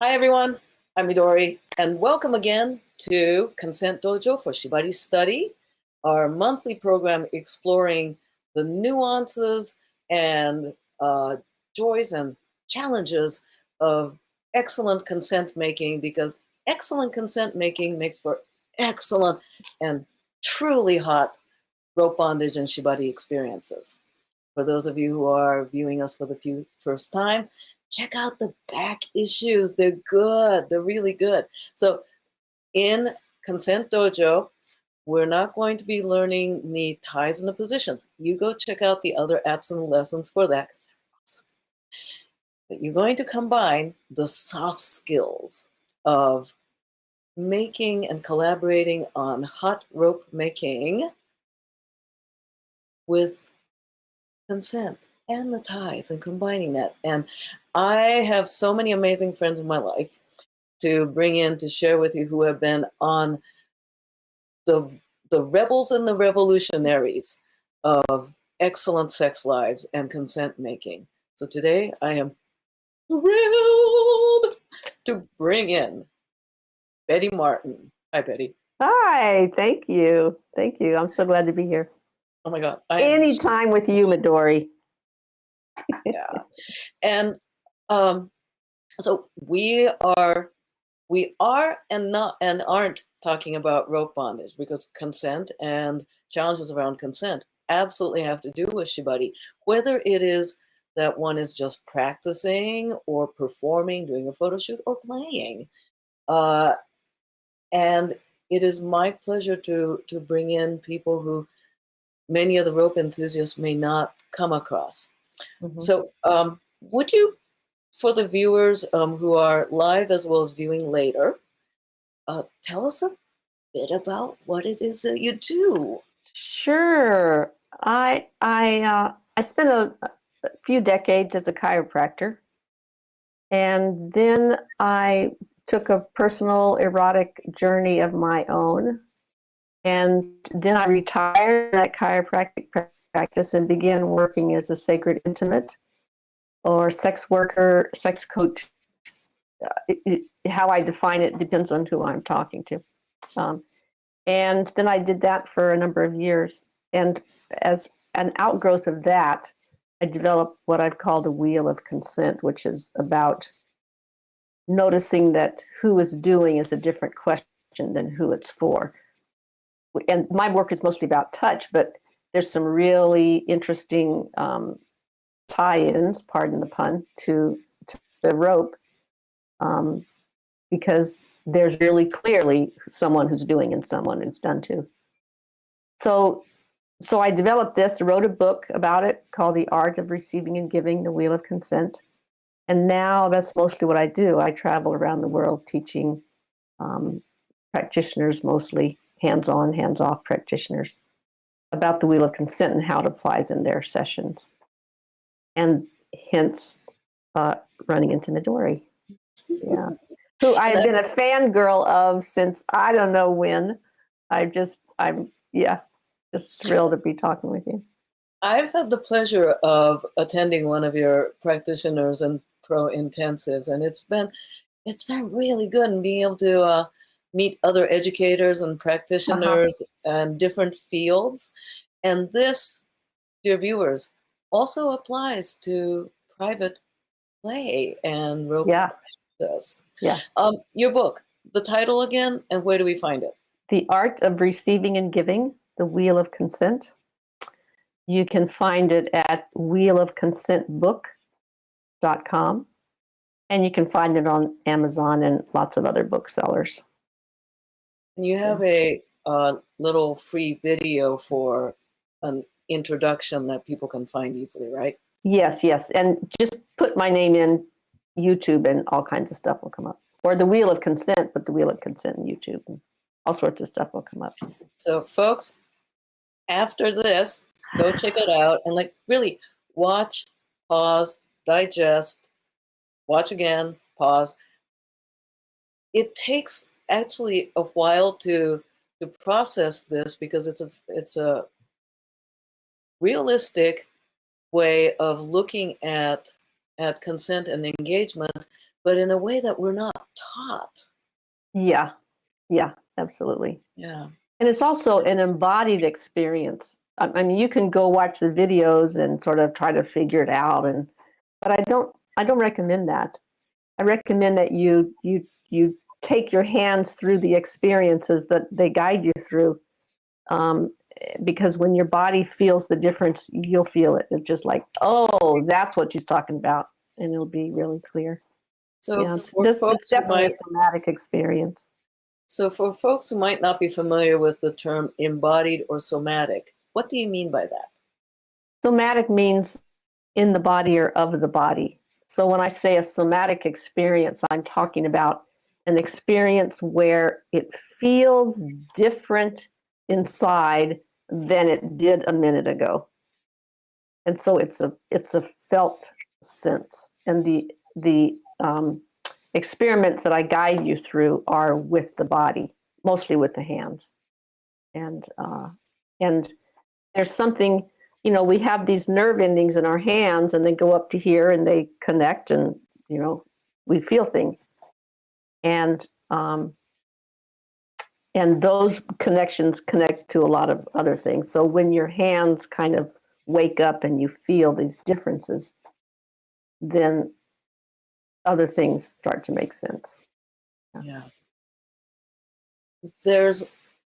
Hi everyone, I'm Midori, and welcome again to Consent Dojo for Shibari Study, our monthly program exploring the nuances and uh, joys and challenges of excellent consent making because excellent consent making makes for excellent and truly hot rope bondage and shibari experiences. For those of you who are viewing us for the few, first time, check out the back issues. They're good. They're really good. So in Consent Dojo, we're not going to be learning the ties and the positions. You go check out the other apps and lessons for that. But you're going to combine the soft skills of making and collaborating on hot rope making with consent and the ties and combining that. And I have so many amazing friends in my life to bring in to share with you who have been on the, the rebels and the revolutionaries of excellent sex lives and consent making. So today I am thrilled to bring in Betty Martin. Hi, Betty. Hi, thank you. Thank you. I'm so glad to be here. Oh my God. Anytime with you, Midori. yeah. And um, so we are, we are and not and aren't talking about rope bondage because consent and challenges around consent absolutely have to do with shibari, whether it is that one is just practicing or performing, doing a photo shoot or playing. Uh, and it is my pleasure to, to bring in people who many of the rope enthusiasts may not come across. Mm -hmm. So um, would you, for the viewers um, who are live as well as viewing later, uh, tell us a bit about what it is that you do? Sure. I, I, uh, I spent a, a few decades as a chiropractor. And then I took a personal erotic journey of my own. And then I retired that chiropractic practice and began working as a sacred intimate or sex worker, sex coach. Uh, it, it, how I define it depends on who I'm talking to. Um, and then I did that for a number of years. And as an outgrowth of that, I developed what I've called a wheel of consent, which is about noticing that who is doing is a different question than who it's for. And my work is mostly about touch, but there's some really interesting um, tie-ins, pardon the pun, to, to the rope um, because there's really clearly someone who's doing and someone who's done to. So, so I developed this, wrote a book about it called The Art of Receiving and Giving, The Wheel of Consent. And now that's mostly what I do. I travel around the world teaching um, practitioners, mostly hands-on, hands-off practitioners, about the Wheel of Consent and how it applies in their sessions. And hence, uh, running into Midori. Yeah. Who I have been a fangirl of since I don't know when. I just, I'm, yeah, just thrilled to be talking with you. I've had the pleasure of attending one of your practitioners and pro intensives, and it's been it's been really good and being able to uh, meet other educators and practitioners uh -huh. and different fields. And this, dear viewers, also applies to private play and rope yeah. practice. Yeah. Um, your book, the title again, and where do we find it? The Art of Receiving and Giving, The Wheel of Consent. You can find it at wheelofconsentbook.com. And you can find it on Amazon and lots of other booksellers. And you have a, a little free video for an introduction that people can find easily, right? Yes, yes. And just put my name in YouTube and all kinds of stuff will come up. Or the Wheel of Consent, but the Wheel of Consent in YouTube. And all sorts of stuff will come up. So folks, after this, go check it out and like really watch, pause, digest, watch again, pause. It takes actually a while to to process this because it's a it's a realistic way of looking at at consent and engagement but in a way that we're not taught. Yeah, yeah, absolutely. Yeah. And it's also an embodied experience. I mean, you can go watch the videos and sort of try to figure it out, and but I don't. I don't recommend that. I recommend that you you you take your hands through the experiences that they guide you through, um, because when your body feels the difference, you'll feel it. It's just like, oh, that's what she's talking about, and it'll be really clear. So Yeah, for it's folks definitely a somatic experience. so for folks who might not be familiar with the term embodied or somatic, what do you mean by that? Somatic means in the body or of the body. So when I say a somatic experience, I'm talking about an experience where it feels different inside than it did a minute ago. And so it's a it's a felt sense. And the the um, experiments that I guide you through are with the body, mostly with the hands. And uh, and there's something you know, we have these nerve endings in our hands and they go up to here and they connect and, you know, we feel things. And, um, and those connections connect to a lot of other things. So when your hands kind of wake up and you feel these differences, then other things start to make sense. Yeah. There's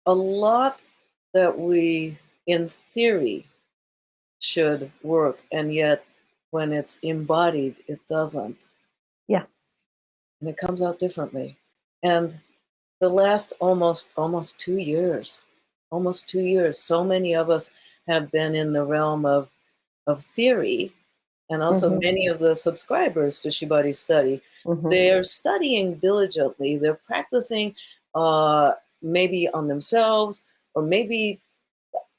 a lot that we, in theory, should work, and yet when it's embodied, it doesn't. Yeah. And it comes out differently. And the last almost almost two years, almost two years, so many of us have been in the realm of of theory, and also Mhm. many of the subscribers to Shibari Study Mhm. they're studying diligently they're practicing uh, maybe on themselves or maybe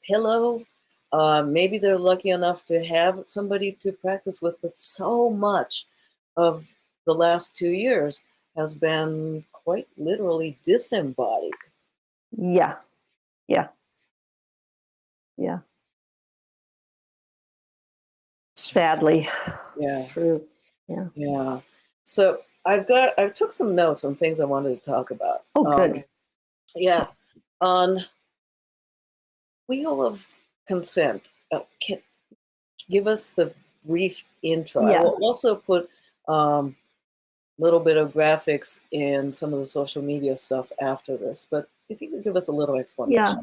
pillow uh, maybe they're lucky enough to have somebody to practice with but so much of the last two years has been quite literally disembodied Yeah. Yeah. Yeah. Sadly, yeah true. yeah Yeah. so i've got i took some notes on things i wanted to talk about Oh, Um, good. Yeah, on wheel of consent. Uh, can give us the brief intro. Yeah. I will also put a um, little bit of graphics in some of the social media stuff after this. But if you could give us a little explanation. Yeah,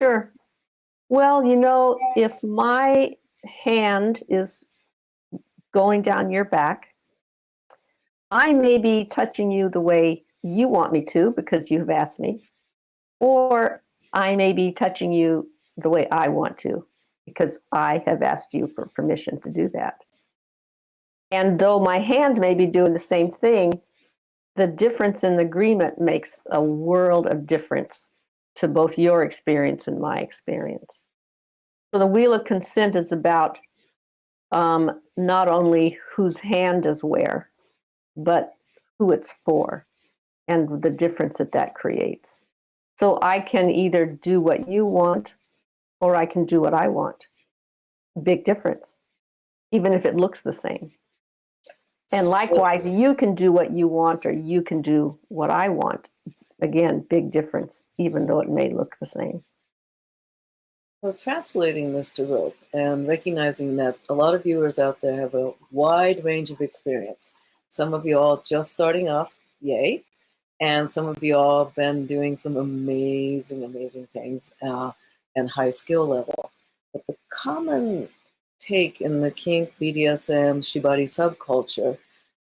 Sure. Well, you know, if my hand is going down your back, I may be touching you the way you want me to because you have asked me, or I may be touching you the way I want to because I have asked you for permission to do that. And though my hand may be doing the same thing, the difference in the agreement makes a world of difference to both your experience and my experience. So the wheel of consent is about um, not only whose hand is where, but who it's for and the difference that that creates. So I can either do what you want or I can do what I want. Big difference, even if it looks the same. And likewise, you can do what you want or you can do what I want. Again, big difference, even though it may look the same. So translating this to rope and recognizing that a lot of viewers out there have a wide range of experience. Some of you all just starting off, yay. And some of you all have been doing some amazing, amazing things uh, and high skill level. But the common take in the kink, BDSM, Shibari subculture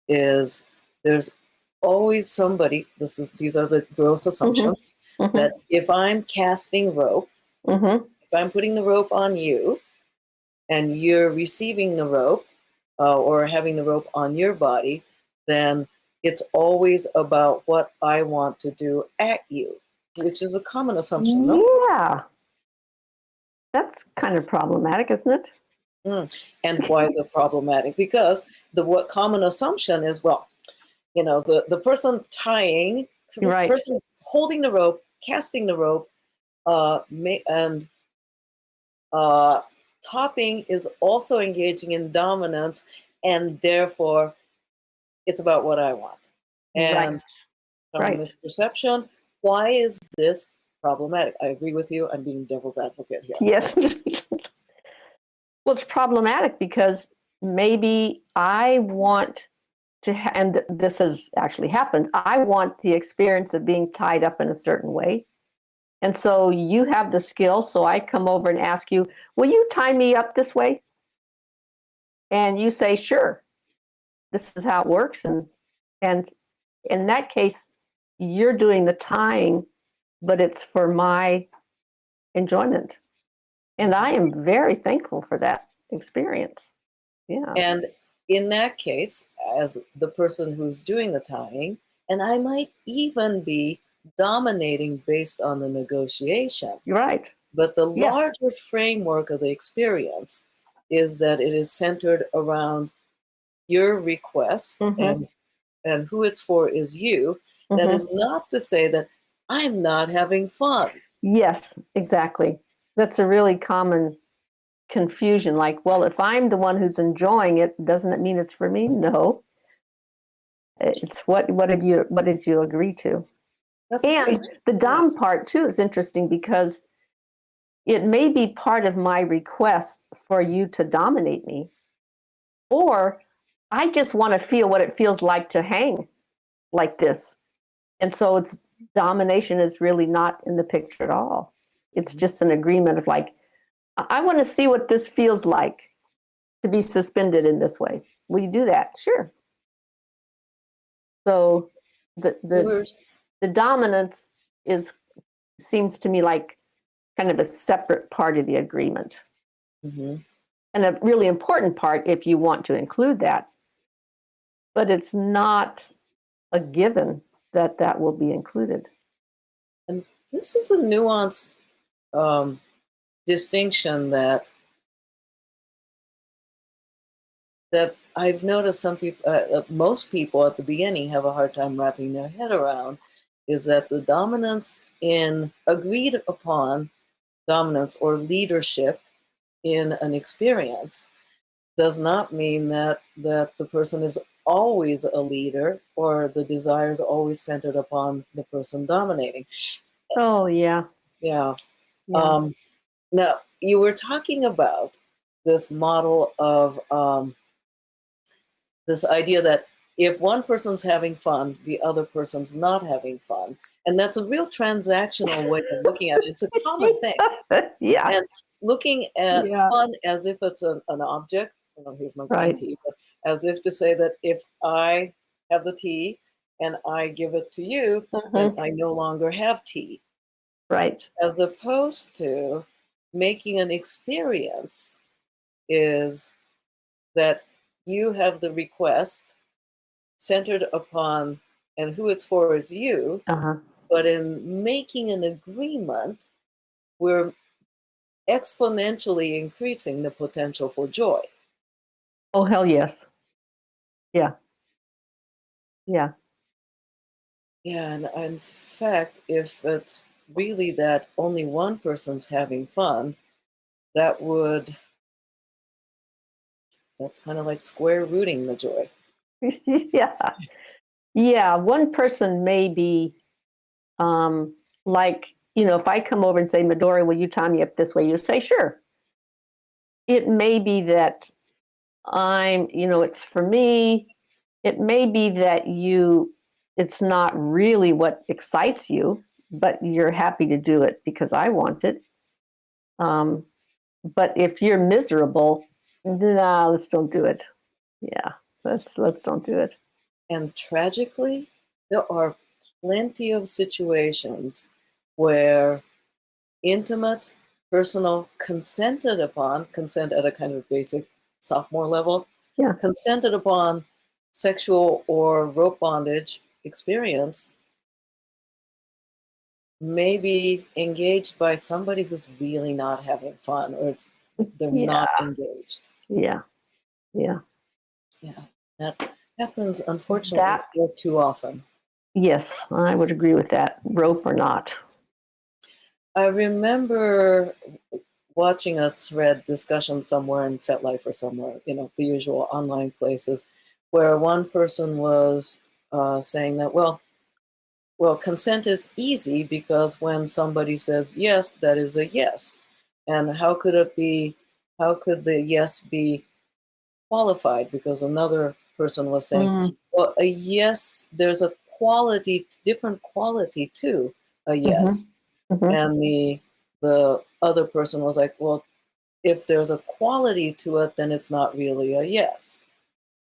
is there's always somebody, this is these are the gross assumptions, Mhm, that if I'm casting rope, mhm, if I'm putting the rope on you and you're receiving the rope uh, or having the rope on your body, then it's always about what I want to do at you, which is a common assumption. No? Yeah. That's kind of problematic, isn't it? And why is it problematic? Because the what common assumption is, well, you know, the, the person tying, the Right. person holding the rope, casting the rope, uh, may, and uh, topping is also engaging in dominance, and therefore, it's about what I want. and right. Right. misperception. Why is this problematic? I agree with you. I'm being devil's advocate here. Yes. well, it's problematic because maybe I want to, and this has actually happened. I want the experience of being tied up in a certain way. And so you have the skill. So I come over and ask you, will you tie me up this way? And you say, sure. This is how it works. And, and in that case, you're doing the tying, but it's for my enjoyment. And I am very thankful for that experience. Yeah. And in that case, as the person who's doing the tying, and I might even be dominating based on the negotiation, You're right. but the Yes. larger framework of the experience is that it is centered around your request Mhm. and and who it's for is you. That Mhm. is not to say that I'm not having fun. Yes, exactly. That's a really common confusion. Like, well, if I'm the one who's enjoying it, doesn't it mean it's for me? No. It's what what did you what did you agree to? That's And great. the dom part too is interesting because it may be part of my request for you to dominate me, or I just want to feel what it feels like to hang like this. And so it's domination is really not in the picture at all. It's just an agreement of like, I, want to see what this feels like to be suspended in this way. Will you do that? Sure. So the the the dominance is seems to me like kind of a separate part of the agreement Mhm. and a really important part if you want to include that but it's not a given that that will be included And This is a nuanced um, distinction that that I've noticed some people, uh, uh, most people at the beginning have a hard time wrapping their head around. Is that the dominance in agreed upon dominance or leadership in an experience does not mean that that the person is always a leader or the desire is always centered upon the person dominating. oh yeah, Yeah. Yeah. Um, now, you were talking about this model of um, this idea that if one person's having fun, the other person's not having fun. And that's a real transactional way of looking at it. It's a common thing. yeah and Looking at Yeah. fun as if it's an, an object. Oh, here's my Right. tea. But as if to say that if I have the tea and I give it to you, Mhm. then I no longer have tea right. As opposed to making an experience is that you have the request centered upon and who it's for is you uh-huh. but in making an agreement we're exponentially increasing the potential for joy. Oh hell yes. Yeah. Yeah. Yeah and in fact if it's really that only one person's having fun that would that's kind of like square rooting the joy. Yeah. Yeah one person may be um like you know if i come over and say midori will you tie me up this way? You say sure. It may be that i'm you know it's for me. It may be that you it's not really what excites you but you're happy to do it because i want it. Um but if you're miserable nah let's don't do it. Yeah let's let's don't do it. And tragically, there are plenty of situations where intimate, personal, consented upon, consent at a kind of basic sophomore level, Yeah. consented upon sexual or rope bondage experience may be engaged by somebody who's really not having fun or it's they're not engaged. Yeah. Yeah. Yeah. That happens unfortunately That- too often. Yes, I would agree with that. Rope or not. I remember watching a thread discussion somewhere in FetLife or somewhere, you know, the usual online places, where one person was uh, saying that well, well, consent is easy because when somebody says yes, that is a yes, and how could it be? How could the yes be qualified? Because another person was saying, Mm, well, a yes, there's a quality, different quality to a yes, mhm. and the the other person was like, well, if there's a quality to it, then it's not really a yes.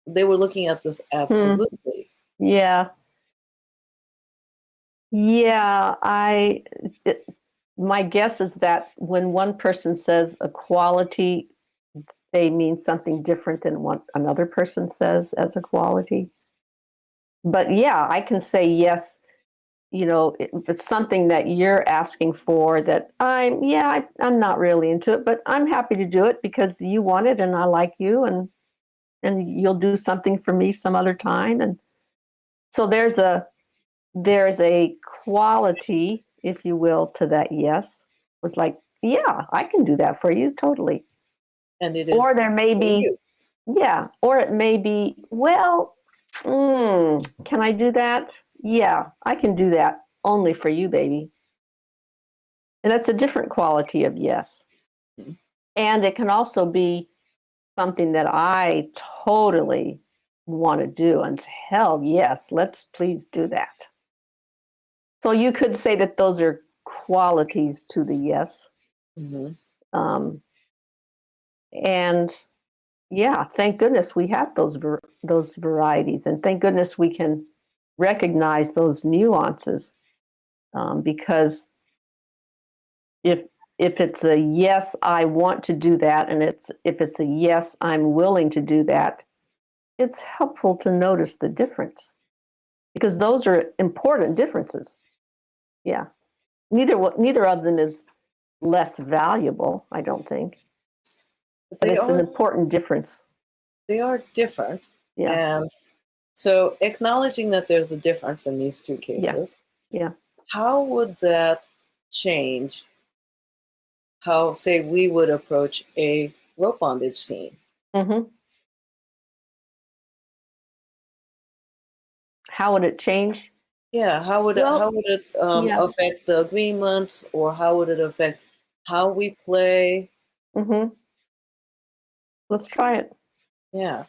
They were looking at this Hmm. absolutely. Yeah. Yeah, I it, my guess is that when one person says a quality, they mean something different than what another person says as a quality. But yeah, I can say yes, you know, it's something that you're asking for that I'm yeah, I, I'm not really into it, but I'm happy to do it because you want it and I like you and and you'll do something for me some other time and so there's a there's a quality, if you will, to that yes. Was like, yeah, I can do that for you, totally. And it is Or there may be, yeah, or it may be, well, mm, can I do that? Yeah, I can do that only for you, baby. And that's a different quality of yes. And it can also be something that I totally want to do. And hell yes, let's please do that. So you could say that those are qualities to the yes. Mhm. Um, and yeah, thank goodness we have those ver- those varieties, and thank goodness we can recognize those nuances. Um, because if if it's a yes, I want to do that, and it's if it's a yes, I'm willing to do that, it's helpful to notice the difference because those are important differences. Yeah, neither neither of them is less valuable, I don't think, But it's an important difference. they are different. Yeah, And so acknowledging that there's a difference in these two cases, yeah. yeah how would that change how say we would approach a rope bondage scene? hmm How would it change? Yeah, how would it how would it um, yeah. affect the agreements or how would it affect how we play? hmm Let's try it. Yeah.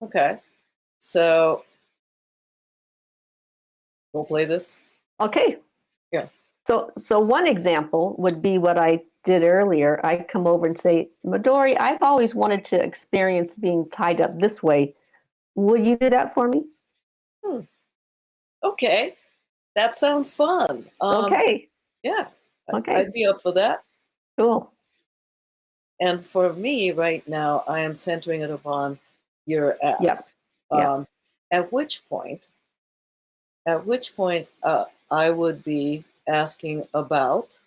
Okay. So we'll play this. Okay. Yeah. So, so one example would be what I did earlier. I come over and say, Midori, I've always wanted to experience being tied up this way. Will you do that for me? Hmm. Okay. That sounds fun. Um, okay. Yeah. Okay. I'd be up for that. Cool. And for me right now, I am centering it upon your ask. Yep. Yep. Um, at which point, at which point, uh, I would be asking about,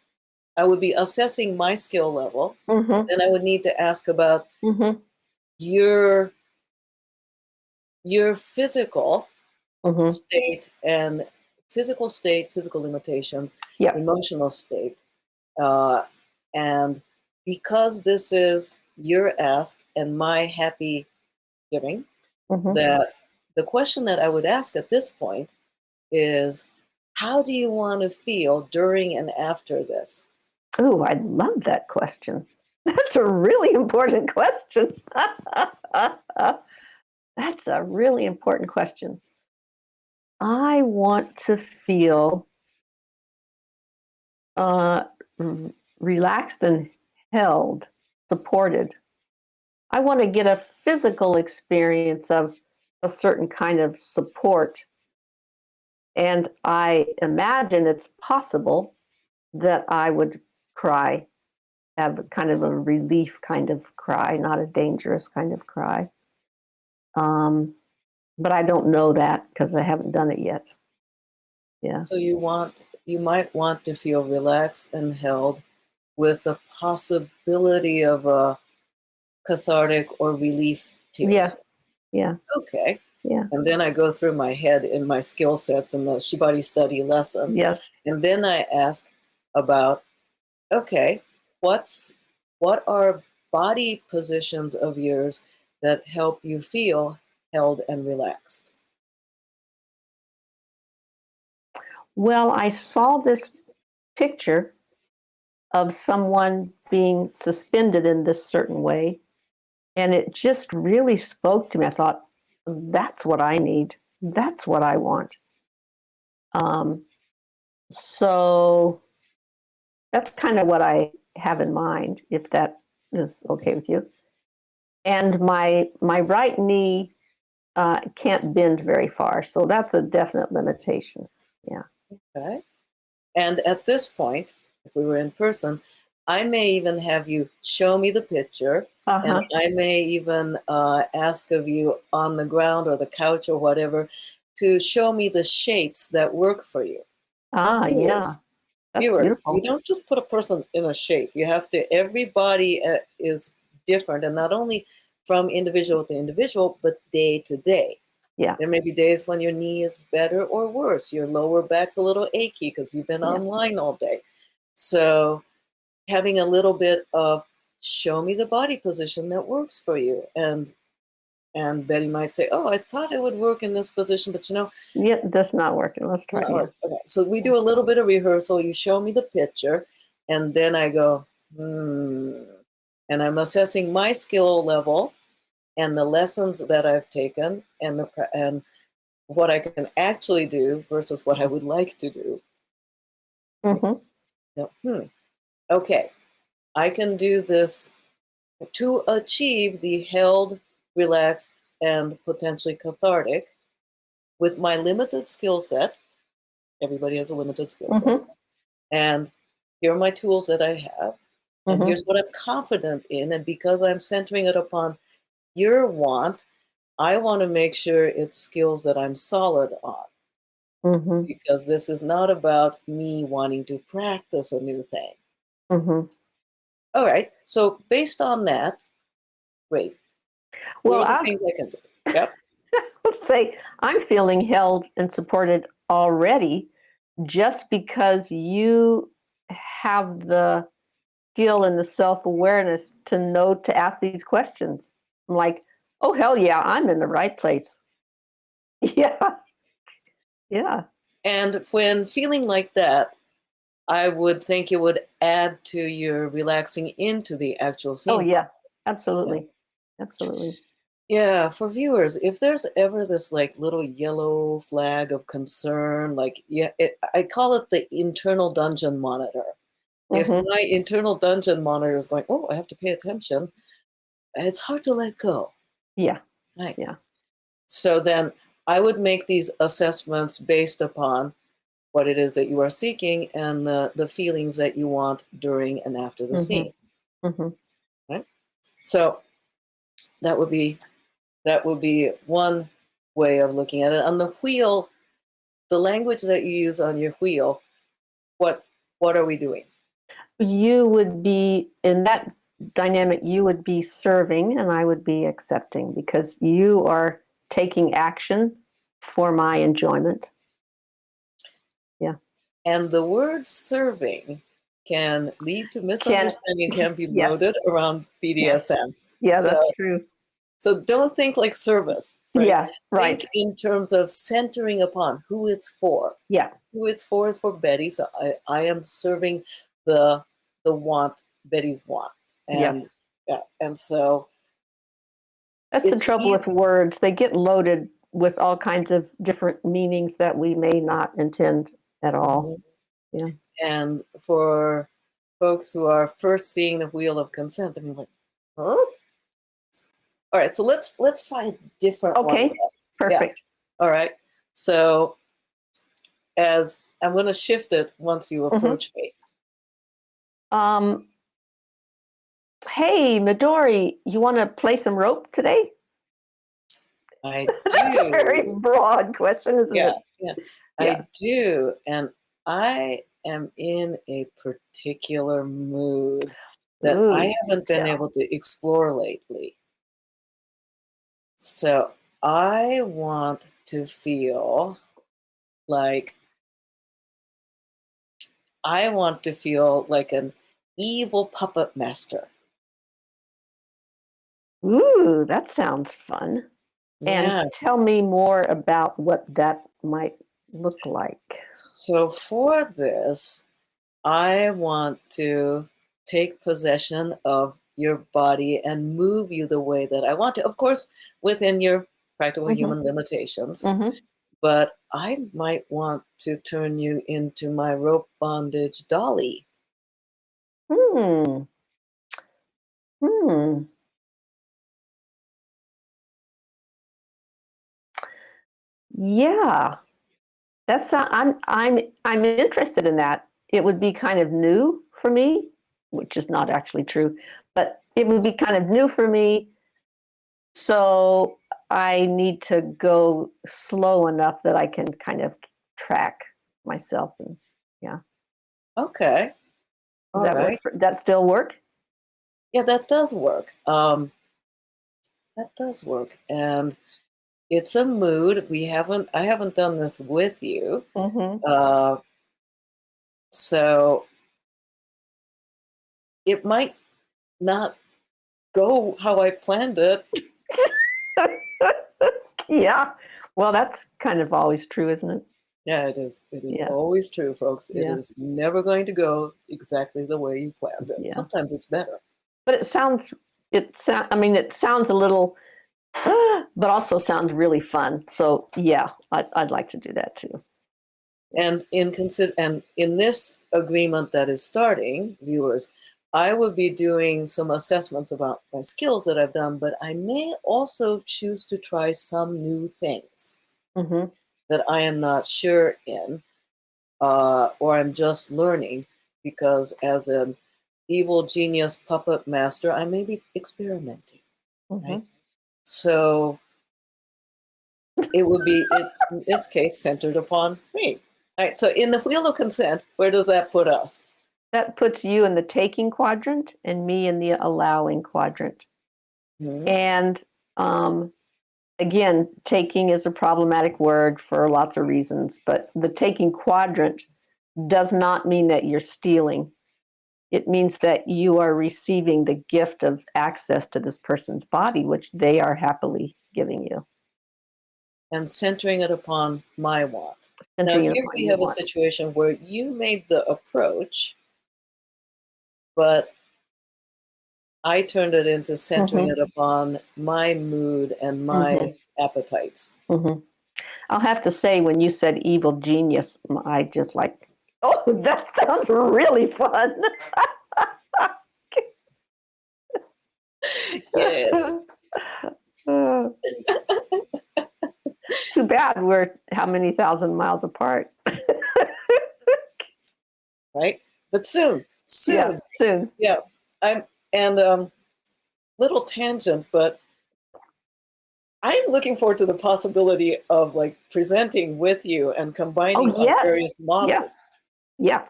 I would be assessing my skill level. hmm Then I would need to ask about hmm your your physical hmm state and physical state, physical limitations, Yep. emotional state, uh, and because this is your ask and my happy giving, hmm that the question that I would ask at this point is, how do you want to feel during and after this? Oh, I love that question. That's a really important question. That's a really important question. I want to feel uh, relaxed and held, supported. I want to get a physical experience of a certain kind of support. And I imagine it's possible that I would cry, have kind of a relief kind of cry, not a dangerous kind of cry. Um, but I don't know that because I haven't done it yet. Yeah. So you want you might want to feel relaxed and held with the possibility of a cathartic or relief tears. Yeah. Yeah. Okay. Yeah. And then I go through my head in my skill sets and the Shibari study lessons. Yes. And then I ask about, okay, what's what are body positions of yours that help you feel held and relaxed? Well, I saw this picture of someone being suspended in this certain way, and it just really spoke to me. I thought, that's what I need. That's what I want. Um, so that's kind of what I have in mind, if that is okay with you. And my my right knee uh, can't bend very far, so that's a definite limitation. Yeah. Okay. And at this point, if we were in person, I may even have you show me the picture, Uh-huh. and I may even uh, ask of you on the ground or the couch or whatever to show me the shapes that work for you. Ah, yeah. Viewers, That's Viewers, beautiful. you don't just put a person in a shape. You have to. Everybody uh, is different, and not only from individual to individual, but day to day. Yeah. There may be days when your knee is better or worse. Your lower back's a little achy because you've been Yeah. online all day. So, having a little bit of show me the body position that works for you, and and Betty might say, "Oh, I thought it would work in this position, but you know, Yeah, that's not working. Let's try work." Okay, so we do a little bit of rehearsal. You show me the picture, and then I go, hmm, and I'm assessing my skill level and the lessons that I've taken and the and what I can actually do versus what I would like to do. Mhm. No, hmm. Okay, I can do this to achieve the held, relaxed, and potentially cathartic with my limited skill set. Everybody has a limited skill set. Mhm. And here are my tools that I have. And Mhm. here's what I'm confident in. And because I'm centering it upon your want, I want to make sure it's skills that I'm solid on Mhm. because this is not about me wanting to practice a new thing. Mhm. All right. So based on that, great. Well, Here are the I can do. Yep. would say I'm feeling held and supported already just because you have the skill and the self awareness to know to ask these questions. I'm like, oh, hell yeah, I'm in the right place. Yeah. Yeah. And when feeling like that, I would think it would add to your relaxing into the actual scene. Oh, yeah. Absolutely. Absolutely. Yeah, for viewers, if there's ever this like little yellow flag of concern, like yeah, it, I call it the internal dungeon monitor. If Mhm. my internal dungeon monitor is going, oh, I have to pay attention, it's hard to let go. Yeah. Right. Yeah. So then I would make these assessments based upon what it is that you are seeking and the, the feelings that you want during and after the Mhm. scene. Mhm. So that would be that would be one way of looking at it. On the wheel, the language that you use on your wheel, what what are we doing? You would be in that dynamic, you would be serving and I would be accepting because you are taking action for my enjoyment. Yeah. And the word serving can lead to misunderstanding, can, be yes. loaded around BDSM. Yeah, that's So- true. So don't think like service. right? Yeah, right. Think in terms of centering upon who it's for. Yeah. Who it's for is for Betty. So I, I am serving the the want Betty's want. Yeah. And yeah. And so That's the trouble with words. They get loaded with all kinds of different meanings that we may not intend at all. Yeah. And for folks who are first seeing the wheel of consent, they're like, huh? All right, so let's let's try a different one. Okay. Perfect. All right. So as I'm gonna shift it once you Mhm. approach me. Um, hey, Midori, you want to play some rope today? I That's a very broad question, isn't Yeah, it? yeah. Yeah. I do. And I am in a particular mood that Ooh, I haven't been yeah. able to explore lately. So I want to feel like I want to feel like an evil puppet master. Ooh, that sounds fun. Yeah. And tell me more about what that might look like? So for this, I want to take possession of your body and move you the way that I want to. Of course, within your practical Mhm. human limitations. Mhm. But I might want to turn you into my rope bondage dolly. Hmm. Hmm. Yeah. That's not, I'm I'm I'm interested in that. It would be kind of new for me, which is not actually true, but it would be kind of new for me. So I need to go slow enough that I can kind of track myself. And yeah. Okay. does All that right. work? For, that still work? Yeah, that does work. Um, that does work. And it's a mood. We haven't, I haven't done this with you. Mm-hmm. Uh, so it might not go how I planned it. yeah. Well, that's kind of always true, isn't it? Yeah, it is. It is Yeah. always true, folks. It is Yeah. never going to go exactly the way you planned it. Yeah. Sometimes it's better. But it sounds, it sound, I mean, it sounds a little, but also sounds really fun. So yeah, I'd, I'd like to do that too. And in consider and in this agreement that is starting, viewers, I will be doing some assessments about my skills that I've done, but I may also choose to try some new things hmm that I am not sure in, uh, or I'm just learning because as an evil genius puppet master, I may be experimenting. hmm Right. So it would be, in in this case, centered upon me. All right. So in the wheel of consent, where does that put us? That puts you in the taking quadrant and me in the allowing quadrant. Mhm. And um, again, taking is a problematic word for lots of reasons, but the taking quadrant does not mean that you're stealing. It means that you are receiving the gift of access to this person's body, which they are happily giving you. And centering it upon my want. Now, centering it here we have a want. situation where you made the approach, but I turned it into centering Mm-hmm. it upon my mood and my Mhm. appetites. Mhm. I'll have to say, when you said evil genius, I just like, oh, that sounds really fun. Yes. Uh, Too bad we're how many thousand miles apart. right? But soon, soon, Yeah, soon. I'm and um, little tangent, but I'm looking forward to the possibility of like presenting with you and combining Oh, yes. various models. Yeah.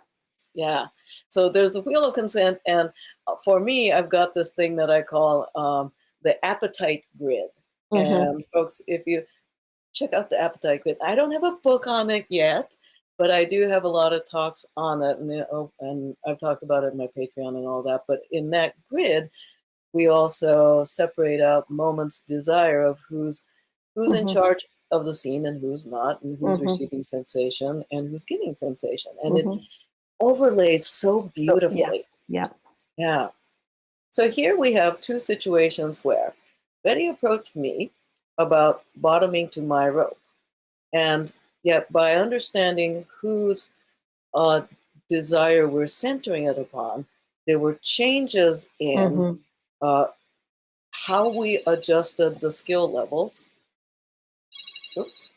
Yeah. So there's the wheel of consent, and uh, for me, I've got this thing that I call um, the appetite grid. Mhm. And folks, if you check out the appetite grid, I don't have a book on it yet, but I do have a lot of talks on it, and, you know, and I've talked about it in my Patreon and all that. But in that grid, we also separate out moments desire of who's who's in Mhm. charge of the scene and who's not, and who's Mhm. receiving sensation and who's giving sensation, and it Mhm. overlays so beautifully. yeah. Yeah. So here we have two situations where Betty approached me about bottoming to my rope. And yet, by understanding whose uh, desire we're centering it upon, there were changes in Mhm. uh, how we adjusted the skill levels. Oops.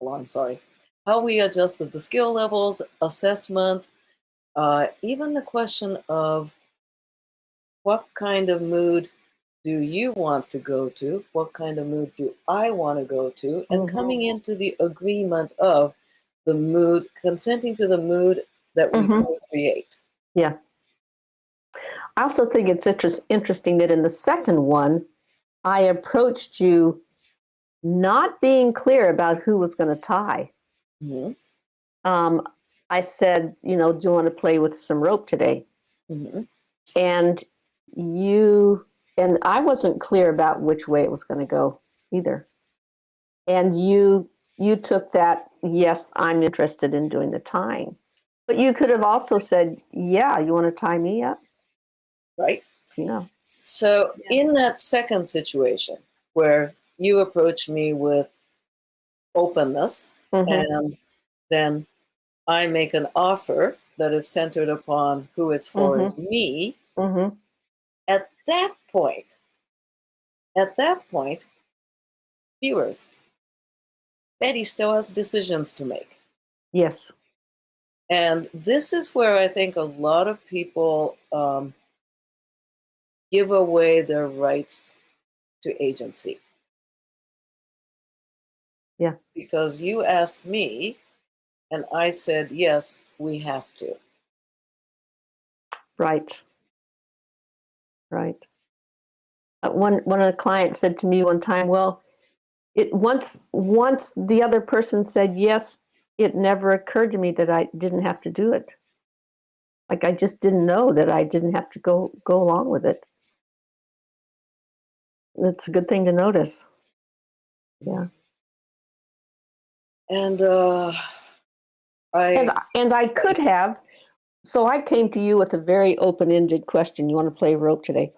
On, sorry. How we adjusted the skill levels, assessment, uh, even the question of what kind of mood do you want to go to? What kind of mood do I want to go to? And Mhm. coming into the agreement of the mood, consenting to the mood that we Mhm. co-create. Yeah. I also think it's interest, interesting that in the second one, I approached you not being clear about who was going to tie. Mhm, Um, I said, you know, do you want to play with some rope today? mhm, And you, and I wasn't clear about which way it was going to go either. And you, you took that yes, I'm interested in doing the tying. But you could have also said, yeah, you want to tie me up? right? You know, So Yeah. in that second situation where you approach me with openness Mhm. and then I make an offer that is centered upon who it's for is me, Mhm. at that point, at that point, viewers, Betty still has decisions to make. yes. And this is where I think a lot of people um, give away their rights to agency. Yeah. Because you asked me, and I said, yes, we have to. Right. Right. Uh, one one of the clients said to me one time, "Well, it once once the other person said yes, it never occurred to me that I didn't have to do it. Like I just didn't know that I didn't have to go go along with it. That's a good thing to notice. Yeah. And uh, I, And and I could have. So I came to you with a very open-ended question. You want to play rope today,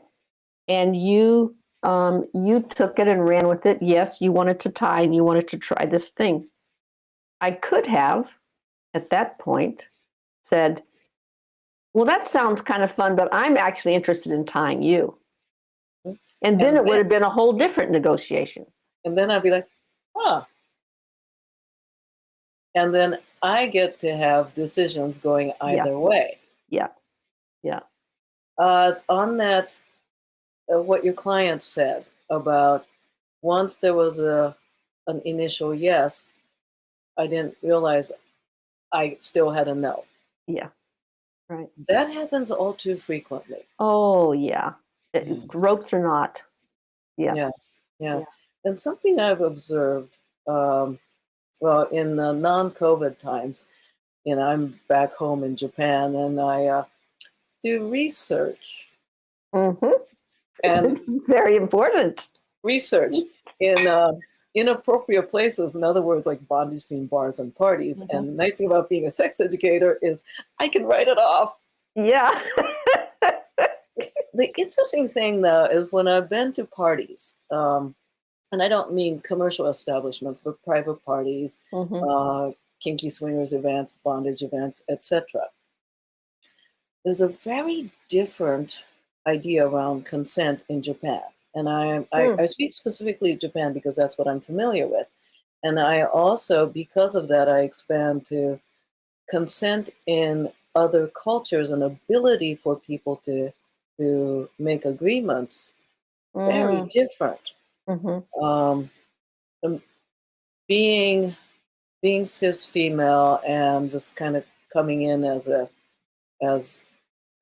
and you um, you took it and ran with it. Yes, you wanted to tie and you wanted to try this thing. I could have, at that point, said, "Well, that sounds kind of fun, but I'm actually interested in tying you." And then And it would have been a whole different negotiation. and then I'd be like, huh. And then I get to have decisions going either way. Yeah. Yeah. Uh, on that, uh, what your client said about once there was a an initial yes, I didn't realize I still had a no. Yeah. Right. That happens all too frequently. Oh yeah. It- Yeah. Ropes or not. Yeah. Yeah. Yeah. Yeah. And something I've observed, um, well, in the non-COVID times, you know, I'm back home in Japan and I uh, do research hmm and very important. research in uh, inappropriate places. In other words, like bondage scene bars and parties. Mhm. And the nice thing about being a sex educator is I can write it off. Yeah. The interesting thing, though, is when I've been to parties, um, and I don't mean commercial establishments, but private parties, Mhm. uh, kinky swingers events, bondage events, etc. There's a very different idea around consent in Japan. And I, I, Hmm. I speak specifically of Japan because that's what I'm familiar with. And I also, because of that, I expand to consent in other cultures and ability for people to, to make agreements very Mm, different mhm. um, um, being being cis female and just kind of coming in as a as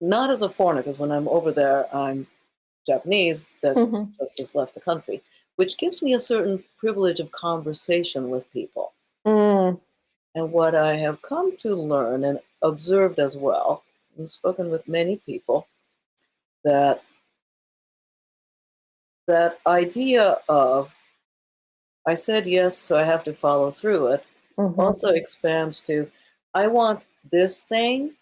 not as a foreigner because when I'm over there I'm Japanese that Mhm. just has left the country, which gives me a certain privilege of conversation with people. Mm, And what I have come to learn and observed as well, and spoken with many people, that that idea of I said yes, so I have to follow through it, mhm. also expands to I want this thing,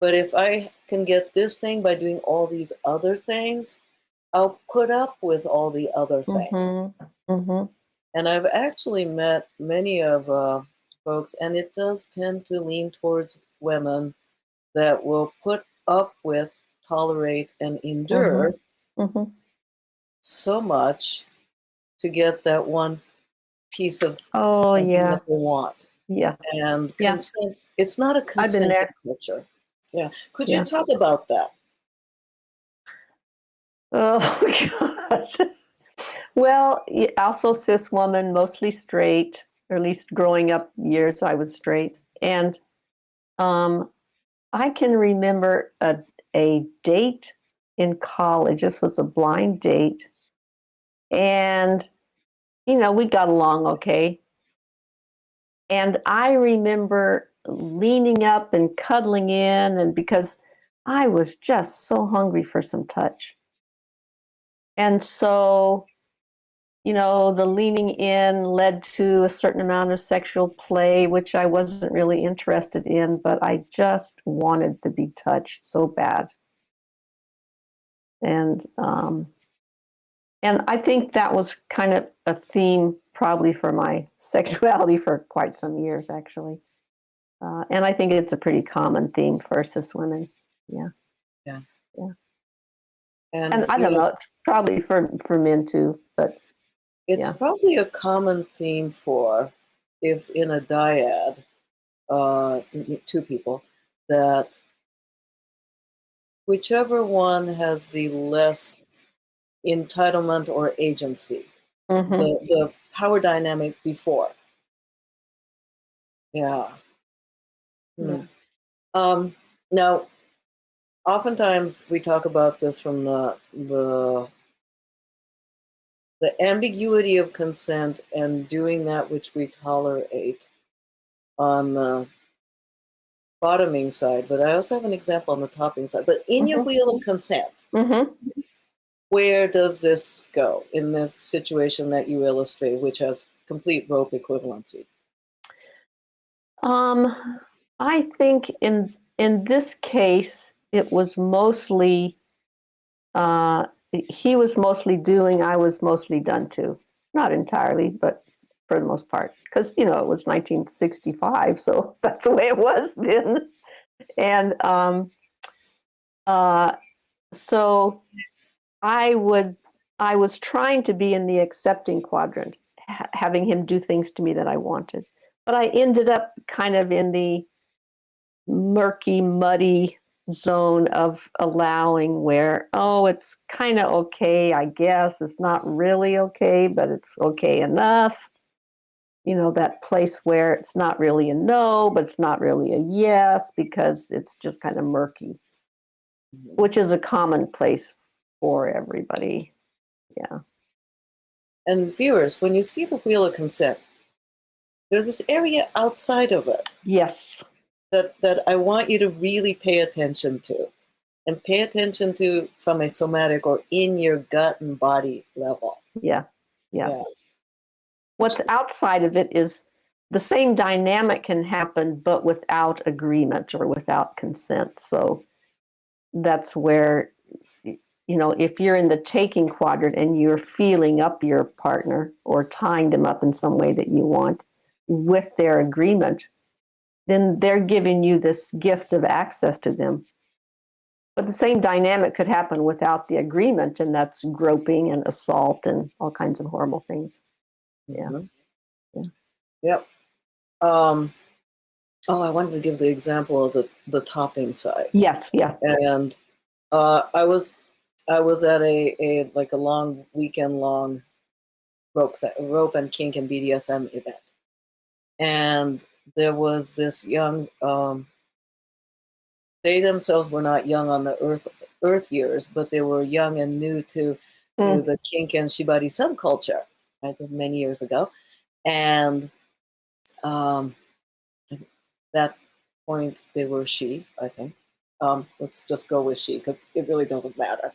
but if I can get this thing by doing all these other things, I'll put up with all the other things. Mhm. Mhm. And I've actually met many of uh, folks, and it does tend to lean towards women that will put up with, tolerate, and endure Mhm. So much to get that one piece of Oh yeah. that they want. Yeah. And Yeah. consent, it's not a consent culture. Yeah. Could Yeah. you talk about that? Oh God. Well, also cis woman, mostly straight, or at least growing up years I was straight. And um, I can remember a, a date in college. This was a blind date. And, you know, we got along okay. And I remember leaning up and cuddling in, and because I was just so hungry for some touch. And so you know, the leaning in led to a certain amount of sexual play, which I wasn't really interested in, but I just wanted to be touched so bad. And um, and I think that was kind of a theme probably for my sexuality for quite some years, actually. Uh, and I think it's a pretty common theme for cis women. Yeah. Yeah. Yeah. And, And I don't know, probably for, for men too, but It's Yeah. probably a common theme for if in a dyad, uh, two people, that whichever one has the less entitlement or agency, mhm. the, the power dynamic before. Yeah. Hmm. Yeah. Um, now, oftentimes we talk about this from the the the ambiguity of consent and doing that which we tolerate on the bottoming side, but I also have an example on the topping side. But in your Mhm. wheel of consent, Mhm. Where does this go in this situation that you illustrate, which has complete rope equivalency? Um, I think in in this case, it was mostly uh, he was mostly doing, I was mostly done to. Not entirely, but for the most part, because you know it was 1965, so that's the way it was then. And um, uh, so I would, I was trying to be in the accepting quadrant, ha- having him do things to me that I wanted but I ended up kind of in the murky, muddy zone of allowing where, oh, it's kind of okay, I guess. It's not really okay, but it's okay enough. You know, that place where it's not really a no, but it's not really a yes because it's just kind of murky, mm-hmm. which is a common place for everybody. Yeah. And viewers, when you see the wheel of consent, there's this area outside of it Yes. that, that I want you to really pay attention to. And pay attention to from a somatic or in your gut and body level. Yeah. Yeah. Yeah. What's outside of it is the same dynamic can happen, but without agreement or without consent. So that's where, you know, if you're in the taking quadrant and you're feeling up your partner or tying them up in some way that you want with their agreement, then they're giving you this gift of access to them. But the same dynamic could happen without the agreement, and that's groping and assault and all kinds of horrible things. Yeah. Mhm. Yeah. Yep. Um, oh, I wanted to give the example of the, the topping side. Yes, yeah. and uh, I was I was at a, a like a long weekend long rope rope and kink and BDSM event, and there was this young. Um, they themselves were not young on the earth earth years, but they were young and new to to Mm. the kink and shibari subculture. I think many years ago, and um, at that point they were she. I think um, let's just go with she because it really doesn't matter.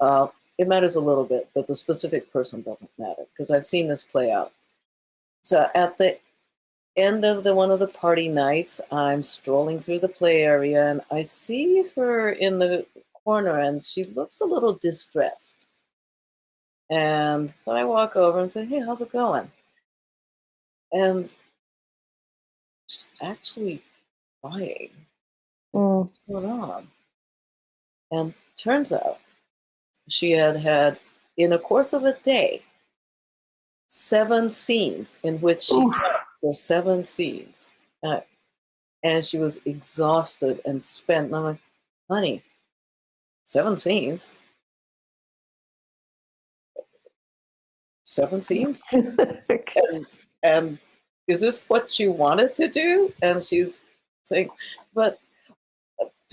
Uh, it matters a little bit, but the specific person doesn't matter because I've seen this play out. So at the end of the one of the party nights, I'm strolling through the play area and I see her in the corner and she looks a little distressed. And then I walk over and say, "Hey, how's it going?" And she's actually crying Mm. what's going on? And turns out she had had, in the course of a day, seven scenes in which she were seven scenes. Uh, and she was exhausted and spent. And I'm like, honey, seven scenes? Seven scenes? and, and is this what you wanted to do? And she's saying, but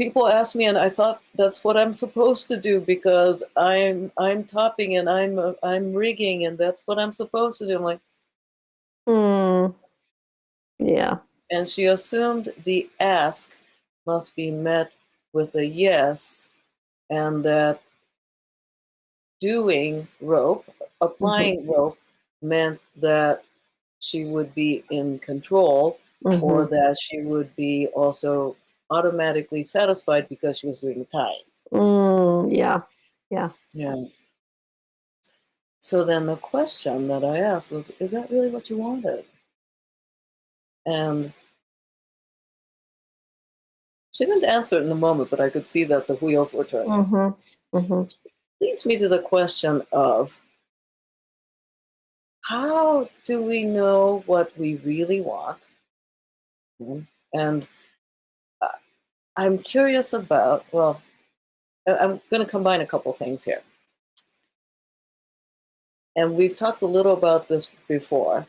people ask me, and I thought that's what I'm supposed to do because I'm I'm topping and I'm uh, I'm rigging, and that's what I'm supposed to do. I'm like, Mm. Yeah. and she assumed the ask must be met with a yes, and that doing rope, applying rope, meant that she would be in control or Mhm. that she would be also automatically satisfied because she was doing the tying. Mm, yeah. Yeah. So then the question that I asked was, is that really what you wanted? And she didn't answer it in a moment, but I could see that the wheels were turning. Mm-hmm. Mm-hmm. Leads me to the question of how do we know what we really want? Mm, And I'm curious about, well, I'm going to combine a couple things here. And we've talked a little about this before.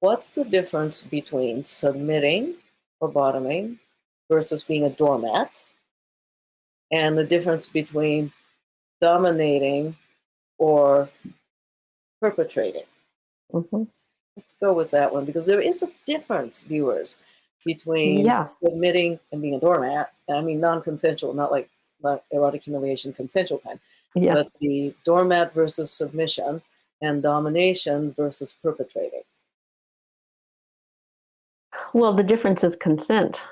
What's the difference between submitting or bottoming versus being a doormat? And the difference between dominating or perpetrating? Mm-hmm. Let's go with that one because there is a difference, viewers, between Yeah. submitting and being a doormat. I mean, non consensual, not like not erotic humiliation, consensual kind. Yeah. but the doormat versus submission and domination versus perpetrating. Well, the difference is consent,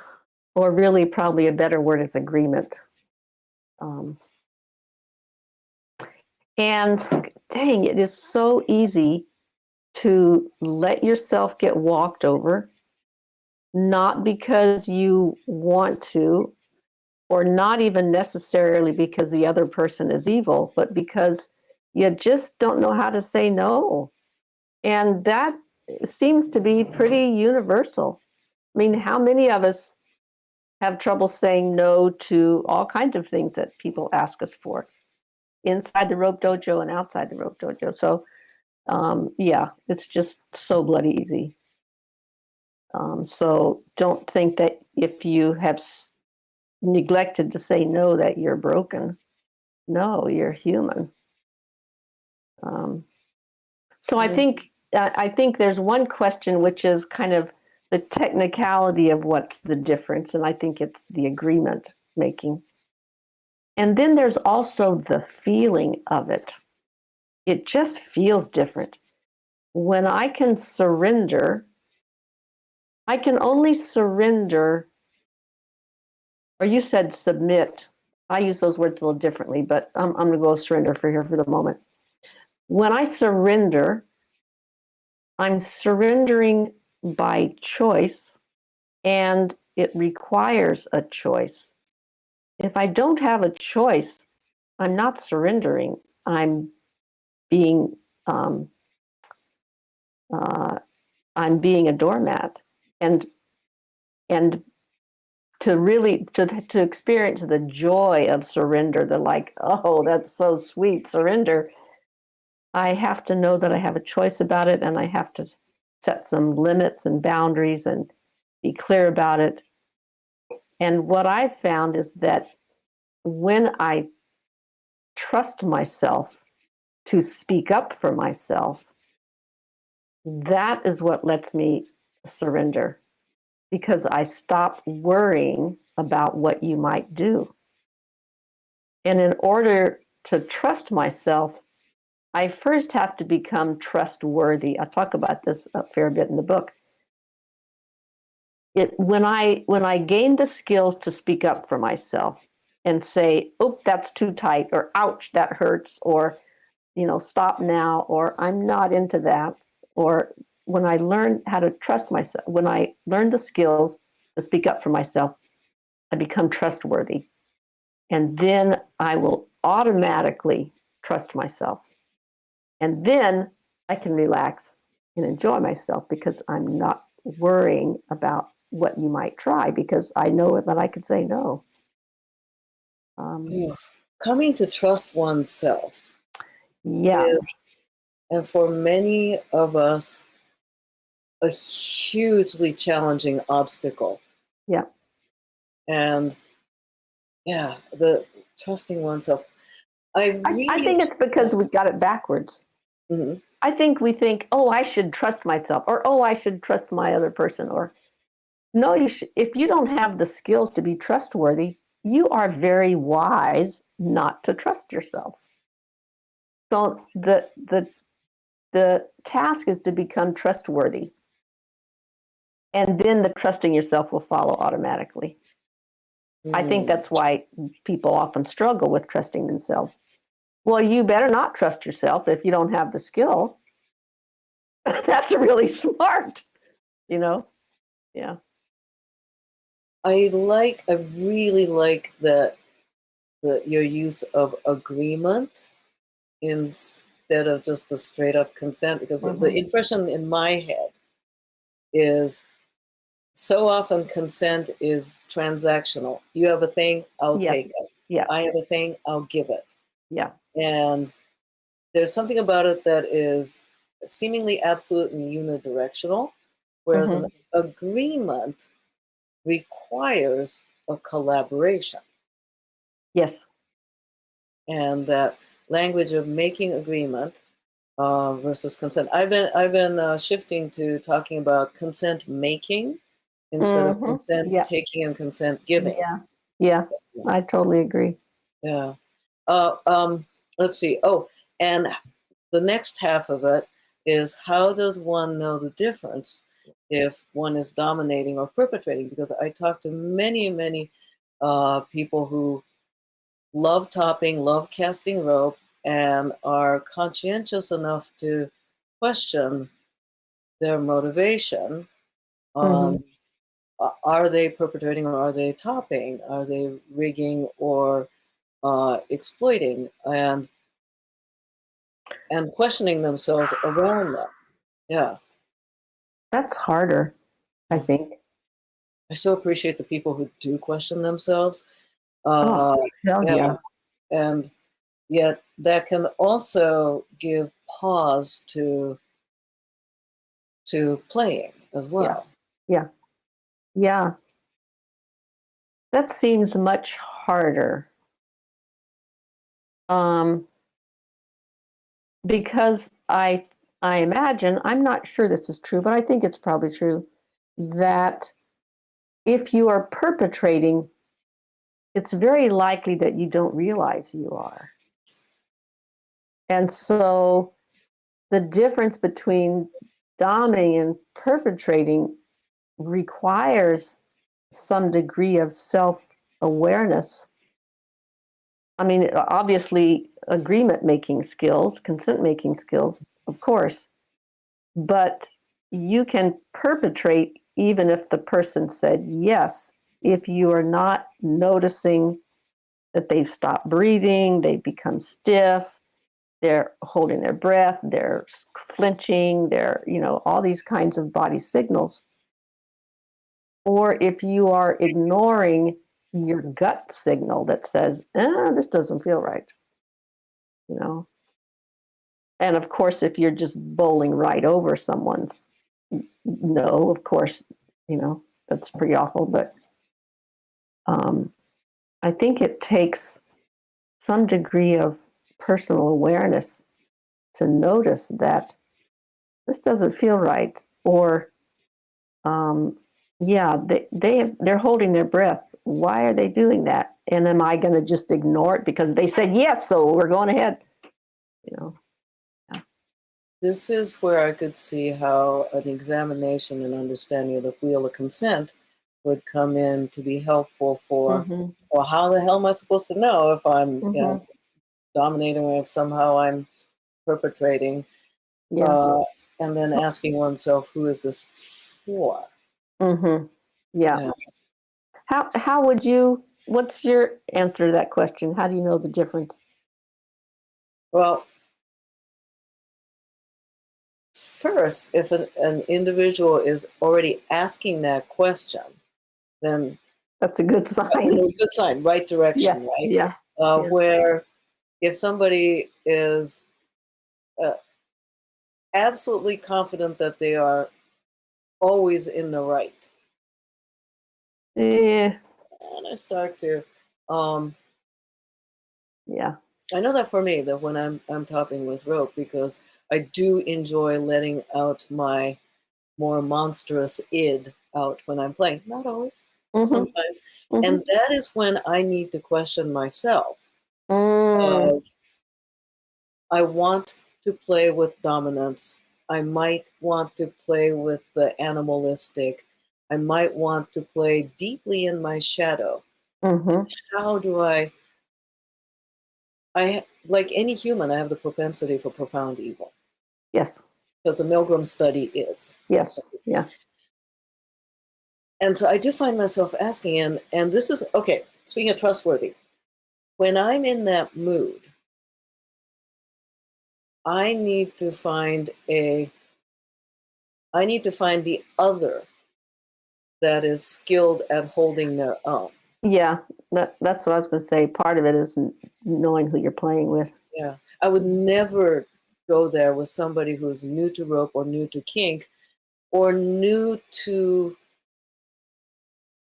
or really, probably a better word is agreement. Um, and dang, it is so easy to let yourself get walked over, not because you want to, or not even necessarily because the other person is evil, but because you just don't know how to say no. And that seems to be pretty universal. I mean, how many of us have trouble saying no to all kinds of things that people ask us for inside the rope dojo and outside the rope dojo? So, um, yeah, it's just so bloody easy. Um, so, don't think that if you have s- neglected to say no, that you're broken. No, you're human. Um, so, I think uh, I think there's one question which is kind of the technicality of what's the difference, and I think it's the agreement making. And then there's also the feeling of it. It just feels different. When I can surrender, I can only surrender, or you said submit. I use those words a little differently, but I'm, I'm going to go surrender for here for the moment. When I surrender, I'm surrendering by choice, and it requires a choice. If I don't have a choice, I'm not surrendering. I'm being um, uh, I'm being a doormat, and and to really to to experience the joy of surrender, the like, oh, that's so sweet, surrender. I have to know that I have a choice about it, and I have to set some limits and boundaries and be clear about it. And what I've found is that when I trust myself to speak up for myself, that is what lets me surrender because I stop worrying about what you might do. And in order to trust myself, I first have to become trustworthy. I talk about this a fair bit in the book. It, when I when I gain the skills to speak up for myself and say, "Oh, that's too tight," or "Ouch, that hurts," or you know, "Stop now," or "I'm not into that," or when I learn how to trust myself, when I learn the skills to speak up for myself, I become trustworthy, and then I will automatically trust myself, and then I can relax and enjoy myself because I'm not worrying about what you might try because I know that I can say no. Um, Coming to trust oneself yeah, is, and for many of us, a hugely challenging obstacle. Yeah. And yeah, the trusting oneself. I I, really I think it's because we got it backwards. Mhm. I think we think, oh, I should trust myself, or oh, I should trust my other person, or no, you should. If you don't have the skills to be trustworthy, you are very wise not to trust yourself. So the the the task is to become trustworthy. And then the trusting yourself will follow automatically. I think Mm. that's why people often struggle with trusting themselves. Well, you better not trust yourself if you don't have the skill. that's really smart, you know? Yeah. I like, I really like that the your use of agreement instead of just the straight up consent because the- the Mhm. impression in my head is so often consent is transactional. You have a thing, I'll Yeah. take it. Yeah. I have a thing, I'll give it. Yeah. And there's something about it that is seemingly absolute and unidirectional, whereas an agreement requires a collaboration. Yes. And that language of making agreement uh, versus consent. I've been I've been uh, shifting to talking about consent making instead of Mhm. consent Yeah. taking and consent giving. Yeah. Yeah. I totally agree. Yeah. Uh, um, let's see. Oh, and the next half of it is how does one know the difference if one is dominating or perpetrating? Because I talk to many, many uh, people who love topping, love casting rope, and are conscientious enough to question their motivation. Um, a- Are they perpetrating or are they topping? Are they rigging or uh, exploiting? And and questioning themselves around that. Yeah, That's harder, I think. I so appreciate the people who do question themselves. Oh, Uh, Hell yeah. yeah. and yet that can also give pause to to playing as well. Yeah. That seems much harder. Um, because I I imagine, I'm not sure this is true, but I think it's probably true that if you are perpetrating, it's very likely that you don't realize you are. And so the difference between doming and perpetrating requires some degree of self awareness. I mean, obviously, agreement making skills, consent making skills, of course, but you can perpetrate even if the person said yes, if you are not noticing that they stop breathing, they become stiff, they're holding their breath, they're flinching, they're, you know, all these kinds of body signals or if you are ignoring your gut signal that says, ah, this doesn't feel right, you know. And of course, if you're just bowling right over someone's no, of course, you know, that's pretty awful. But um, I think it takes some degree of personal awareness to notice that this doesn't feel right or um, yeah they, they have, they're holding their breath why are they doing that and am i going to just ignore it because they said yes so we're going ahead you know This is where I could see how an examination and understanding of the wheel of consent would come in to be helpful for, Mhm. well, how the hell am I supposed to know if I'm you know, Mhm. dominating or if somehow I'm perpetrating? yeah Uh, and then asking oneself, who is this for? Hmm yeah Yeah. how how would you what's your answer to that question how do you know the difference Well, first, if an, an individual is already asking that question, then that's a good sign know, good sign, right direction, yeah right? yeah Uh, yeah. Where if somebody is uh, absolutely confident that they are always in the right, yeah and I start to, um, yeah I know that for me, that when I'm I'm topping with rope, because I do enjoy letting out my more monstrous id out when I'm playing. Not always, Mhm. sometimes. Mhm. And that is when I need to question myself. Mm. Uh, I want to play with dominance. I might want to play with the animalistic. I might want to play deeply in my shadow. hmm How do I? I like any human, I have the propensity for profound evil. Yes. Because the Milgram study is. Yes. Yeah. And so I do find myself asking, and and this is okay. Speaking of trustworthy, when I'm in that mood, I need to find a. I need to find the other that is skilled at holding their own. Yeah. That, that's what I was going to say. Part of it is knowing who you're playing with. Yeah, I would never go there with somebody who's new to rope or new to kink, or new to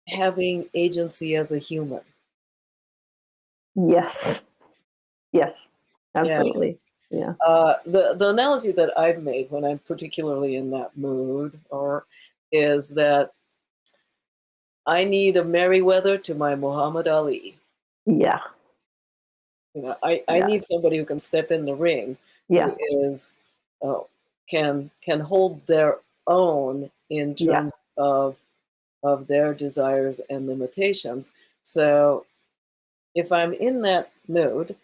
having agency as a human. Yes. Yes. Absolutely. Yeah. Uh, the the analogy that I've made when I'm particularly in that mood, or is that I need a Merriweather to my Muhammad Ali. Yeah. You know, I, I Yeah. need somebody who can step in the ring, Yeah. who is uh, can can hold their own in Yeah. terms of of their desires and limitations. So if I'm in that mood,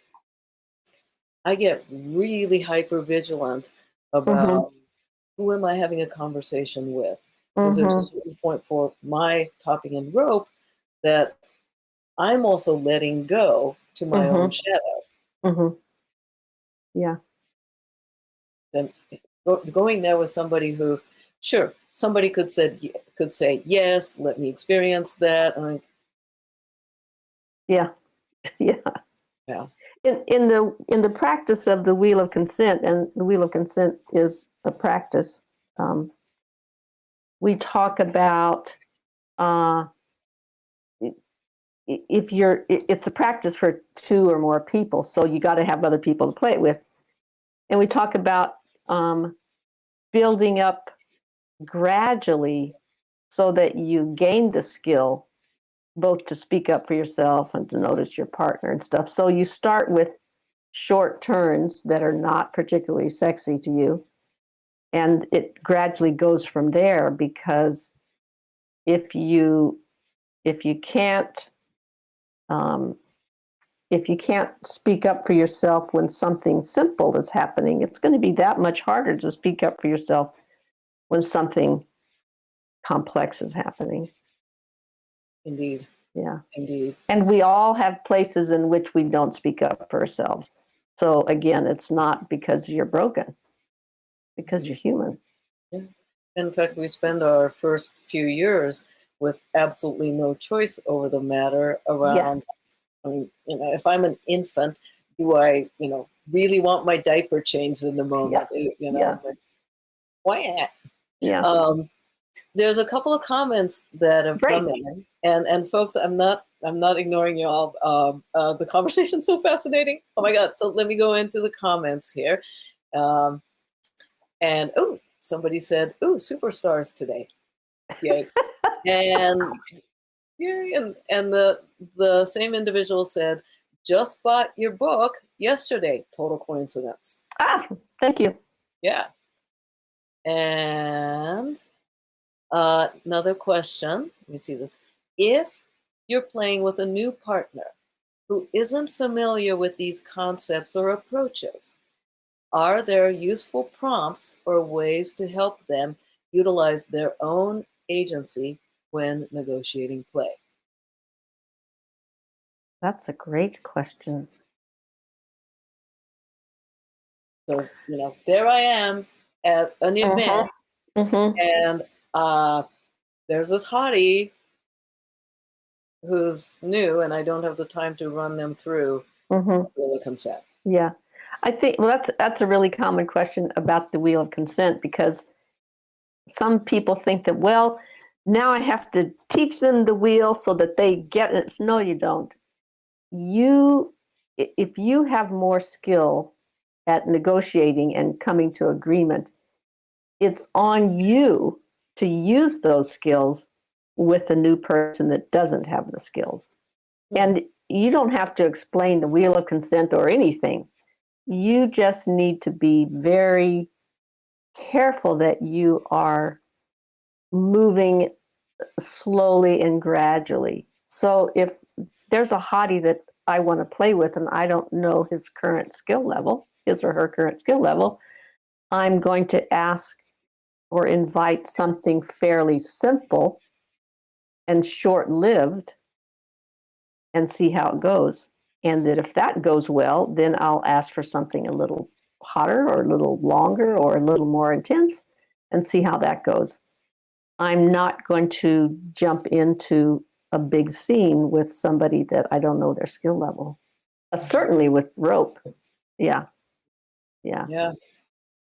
I get really hyper vigilant about who am I having a conversation with. Because Mhm. there's a certain point for my topping and rope that I'm also letting go to my own shadow. Mhm. Yeah. And go, going there with somebody who, sure, somebody could said could say yes, let me experience that. I, Yeah. Yeah. Yeah. In, in the in the practice of the wheel of consent, and the wheel of consent is a practice. Um, we talk about uh, if you're it's a practice for two or more people, so you got to have other people to play it with. And we talk about um, building up gradually so that you gain the skill both to speak up for yourself and to notice your partner and stuff. So you start with short turns that are not particularly sexy to you. And it gradually goes from there because if you if you can't um, if you can't speak up for yourself when something simple is happening, it's going to be that much harder to speak up for yourself when something complex is happening. Indeed, Yeah. indeed. And we all have places in which we don't speak up for ourselves. So again, it's not because you're broken, because you're human. Yeah. In fact, we spend our first few years with absolutely no choice over the matter around. I mean, you know, if I'm an infant, do I, you know, really want my diaper changed in the moment? Yeah. You know, Yeah. like, why? Yeah. Um, there's a couple of comments that have Great. come in, and and folks, I'm not I'm not ignoring you all. Um, uh, the conversation's so fascinating. Oh my god! So let me go into the comments here, um, and oh, somebody said, "Oh, superstars today." Yay! and yay! And and the the same individual said, "Just bought your book yesterday." Total coincidence. Ah, thank you. Yeah. And uh, another question. Let me see this. If you're playing with a new partner who isn't familiar with these concepts or approaches, are there useful prompts or ways to help them utilize their own agency when negotiating play? That's a great question. So, you know, there I am at an Uh-huh. event hmm and uh, there's this hottie who's new, and I don't have the time to run them through hmm the consent. Yeah. I think well that's that's a really common question about the wheel of consent because some people think that well now I have to teach them the wheel so that they get it. No, you don't. You if you have more skill at negotiating and coming to agreement, it's on you to use those skills with a new person that doesn't have the skills. And you don't have to explain the wheel of consent or anything You just need to be very careful that you are moving slowly and gradually. So if there's a hottie that I want to play with and I don't know his current skill level, his or her current skill level, I'm going to ask or invite something fairly simple and short lived and see how it goes. And that if that goes well, then I'll ask for something a little hotter or a little longer or a little more intense and see how that goes. I'm not going to jump into a big scene with somebody that I don't know their skill level. Uh, certainly with rope. Yeah. Yeah. Yeah.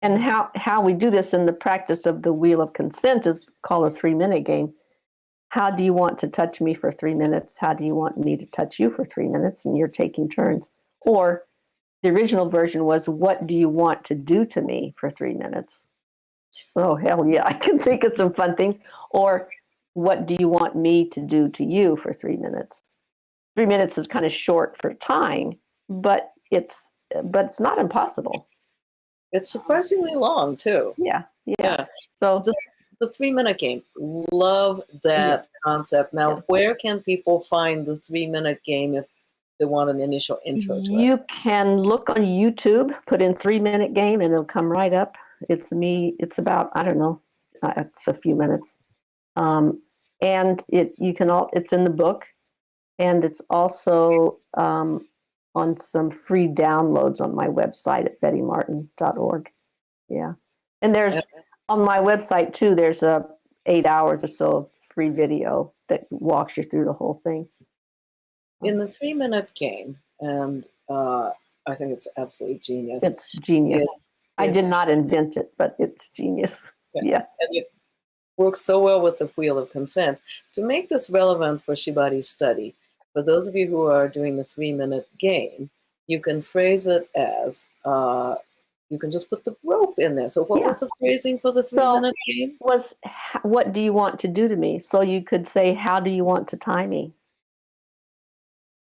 And how, how we do this in the practice of the wheel of consent is called a three minute game. How do you want to touch me for three minutes? How do you want me to touch you for three minutes? And you're taking turns. Or the original version was, what do you want to do to me for three minutes? Oh, hell yeah, I can think of some fun things. Or what do you want me to do to you for three minutes? Three minutes is kind of short for time, but it's but it's not impossible. It's surprisingly long too. Yeah, yeah. Yeah. So The, the three minute game. Love that concept. Now, Yeah. where can people find the three minute game if they want an initial intro to it? You can look on YouTube, put in three minute game, and it'll come right up. It's me. It's about I don't know. Uh, it's a few minutes, um, and it you can all. It's in the book, and it's also um, on some free downloads on my website at bettymartin.org. Yeah, and there's Yeah. on my website too. There's a eight hours or so of free video that walks you through the whole thing. In the three minute game, and uh, I think it's absolutely genius. It's genius. It's- I did not invent it, but it's genius. Yeah. Yeah. and it works so well with the wheel of consent. To make this relevant for Shibari's study, for those of you who are doing the three minute game, you can phrase it as uh, you can just put the rope in there. So, what Yeah. was the phrasing for the three So- minute game? Was what do you want to do to me? So you could say, how do you want to tie me?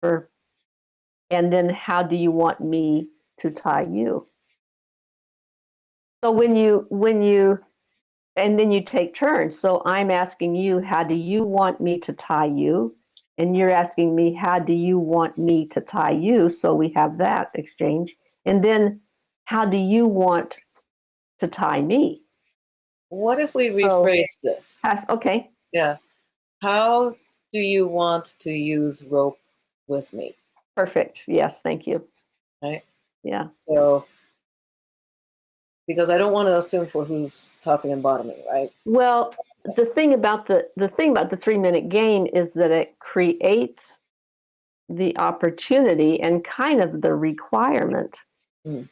Or, and then how do you want me to tie you? So when you when you and then you take turns. So I'm asking you, how do you want me to tie you? And you're asking me, how do you want me to tie you? So we have that exchange. And then how do you want to tie me? What if we So- rephrase this? Ask, okay. Yeah. How do you want to use rope with me? Perfect. Yes, thank you. Right. Yeah. So, because I don't want to assume for who's topping and bottoming, right? Well, the thing about the the thing about the three minute game is that it creates the opportunity and kind of the requirement Mm.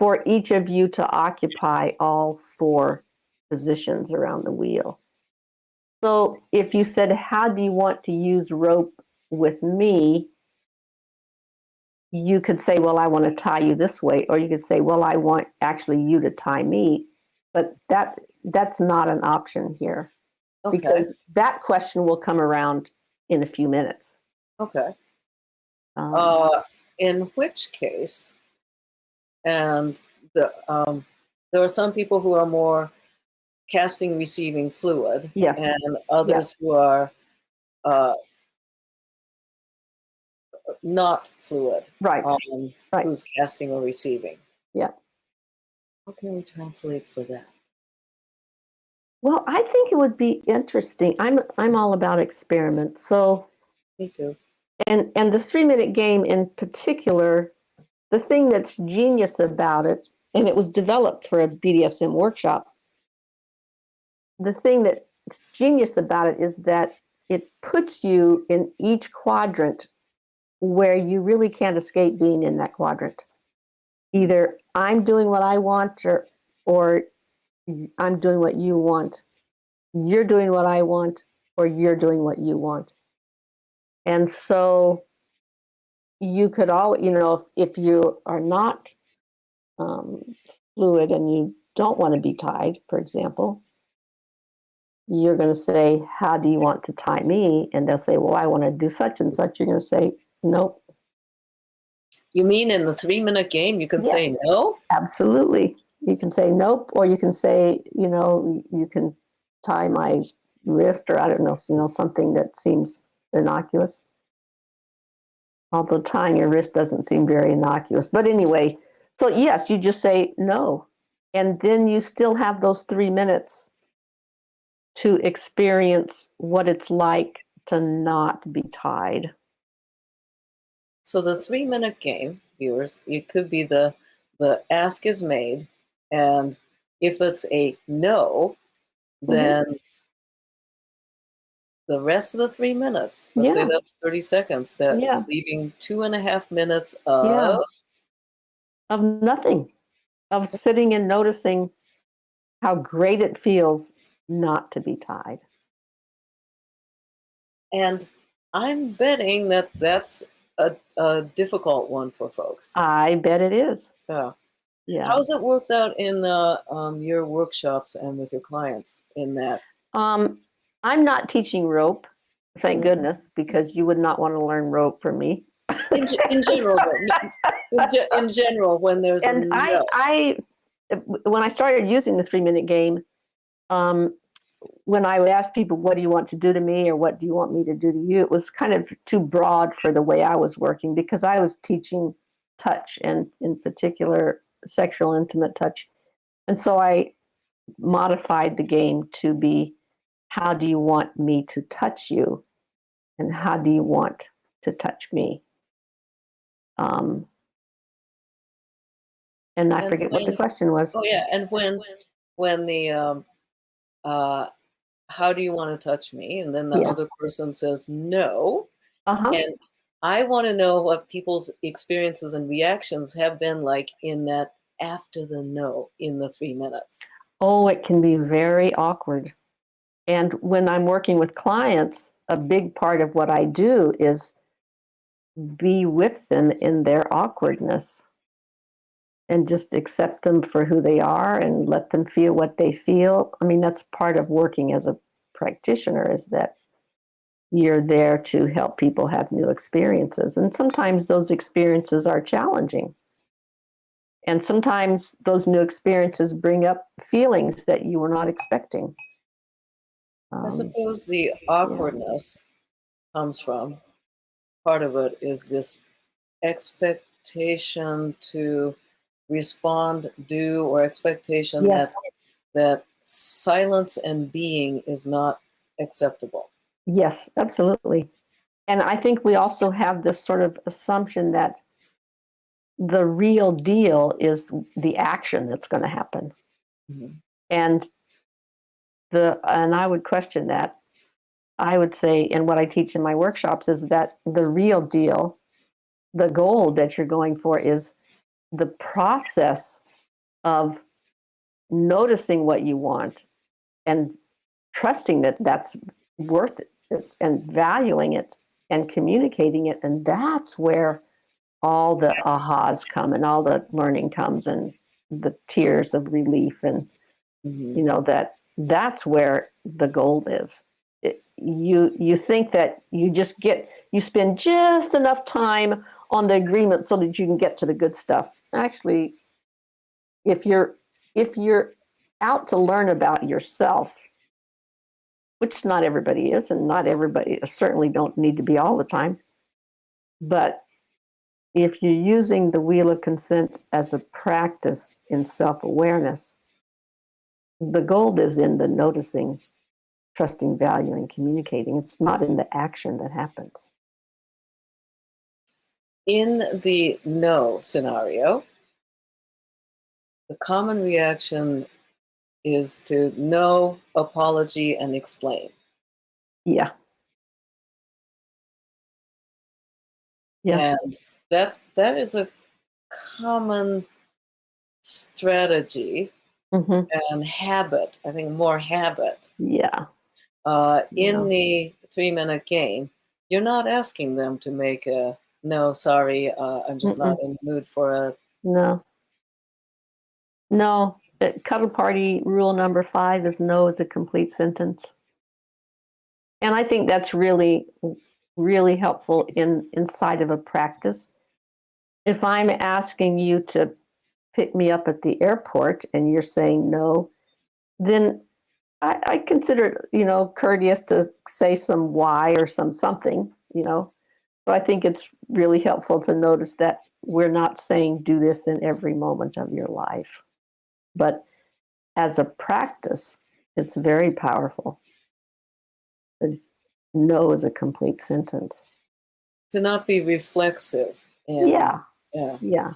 for each of you to occupy all four positions around the wheel. So if you said, How do you want to use rope with me? You could say, Well, I want to tie you this way, or you could say, Well, I want actually you to tie me. But that that's not an option here Okay. because that question will come around in a few minutes. okay. Um, Uh, in which case, and the um, there are some people who are more casting receiving fluid, yes, and others who are uh, not fluid, right. um, Right. who's casting or receiving. Yeah. How can we translate for that? Well, I think it would be interesting. I'm I'm all about experiments. So Me too. and and the three minute game in particular, the thing that's genius about it, and it was developed for a BDSM workshop. The thing that's genius about it is that it puts you in each quadrant where you really can't escape being in that quadrant. Either I'm doing what I want or or I'm doing what you want. You're doing what I want or you're doing what you want. And so you could all, you know, if, if you are not um, fluid and you don't want to be tied, for example, you're going to say, How do you want to tie me? And they'll say, Well, I want to do such and such. You're going to say, Nope. You mean in the three minute game, you can say no? Absolutely. You can say nope, or you can say, you know, you can tie my wrist, or I don't know, you know, something that seems innocuous. Although tying your wrist doesn't seem very innocuous. But anyway, so yes, you just say no. And then you still have those three minutes to experience what it's like to not be tied. So the three minute game, viewers, it could be the the ask is made, and if it's a no, Mhm. then the rest of the three minutes, let's say that's 30 seconds, that Yeah. leaving two and a half minutes of Yeah. Of nothing, of sitting and noticing how great it feels not to be tied. and I'm betting that that's a, a difficult one for folks. I bet it is. Yeah. Yeah. How's it worked out in uh, um, your workshops and with your clients in that? Um, I'm not teaching rope, thank Mhm. goodness, because you would not want to learn rope from me. In, in general, in, in general, when there's and I. I, when I started using the three minute game, um, when I would ask people, "What do you want to do to me?" or "What do you want me to do to you?" it was kind of too broad for the way I was working because I was teaching touch and, in particular, sexual intimate touch, and so I modified the game to be, "How do you want me to touch you?" and "How do you want to touch me?" Um, and I And forget what the question was. Oh yeah, and when when the um, uh, how do you want to touch me? And then the Yeah. other person says no, Uh-huh. and I want to know what people's experiences and reactions have been like in that after the no in the three minutes. Oh, it can be very awkward. And when I'm working with clients, a big part of what I do is be with them in their awkwardness and just accept them for who they are and let them feel what they feel. I mean, that's part of working as a practitioner is that you're there to help people have new experiences. And sometimes those experiences are challenging. And sometimes those new experiences bring up feelings that you were not expecting. I Um, suppose the awkwardness comes from part of it is this expectation to respond, do, or expectation Yes. that that silence and being is not acceptable. Yes, absolutely. And I think we also have this sort of assumption that the real deal is the action that's going to happen. Mhm. And the and I would question that. I would say, and what I teach in my workshops is that the real deal, the goal that you're going for is the process of noticing what you want and trusting that that's worth it and valuing it and communicating it. And that's where all the ahas come and all the learning comes and the tears of relief and Mhm. you know that that's where the gold is it, you you think that you just get you spend just enough time on the agreement so that you can get to the good stuff actually if you're if you're out to learn about yourself which not everybody is and not everybody certainly don't need to be all the time but if you're using the wheel of consent as a practice in self-awareness the gold is in the noticing, trusting, valuing, communicating. It's not in the action that happens. In the no scenario, the common reaction is to know, apology and explain. Yeah. Yeah. And that that is a common strategy hmm and habit. I think more habit. Yeah. Uh, in Yeah. the three minute game, you're not asking them to make a no, sorry, uh, I'm just not in the mood for a. No. No. The cuddle party rule number five is no is a complete sentence. And I think that's really, really helpful in inside of a practice if I'm asking you to pick me up at the airport and you're saying no, then I, I consider you know, courteous to say some why or some something, you know. So I think it's really helpful to notice that we're not saying do this in every moment of your life. But as a practice, it's very powerful. The no is a complete sentence. To not be reflexive. And, Yeah, Yeah. yeah,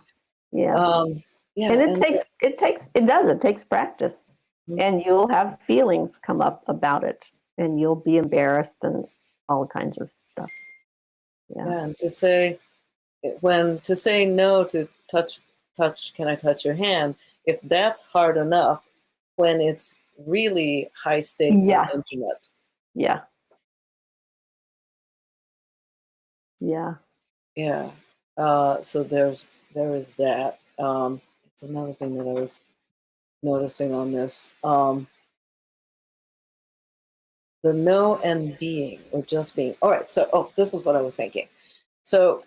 yeah. Um, yeah. and it takes it takes it does it takes practice Mhm. and you'll have feelings come up about it and you'll be embarrassed and all kinds of stuff yeah Yeah, and to say when to say no to touch touch can I touch your hand if that's hard enough when it's really high stakes Yeah. and intimate. yeah yeah Yeah. Uh, so there's there is that. Um, it's another thing that I was noticing on this. Um, the no and being or just being. All right. So oh, this was what I was thinking. So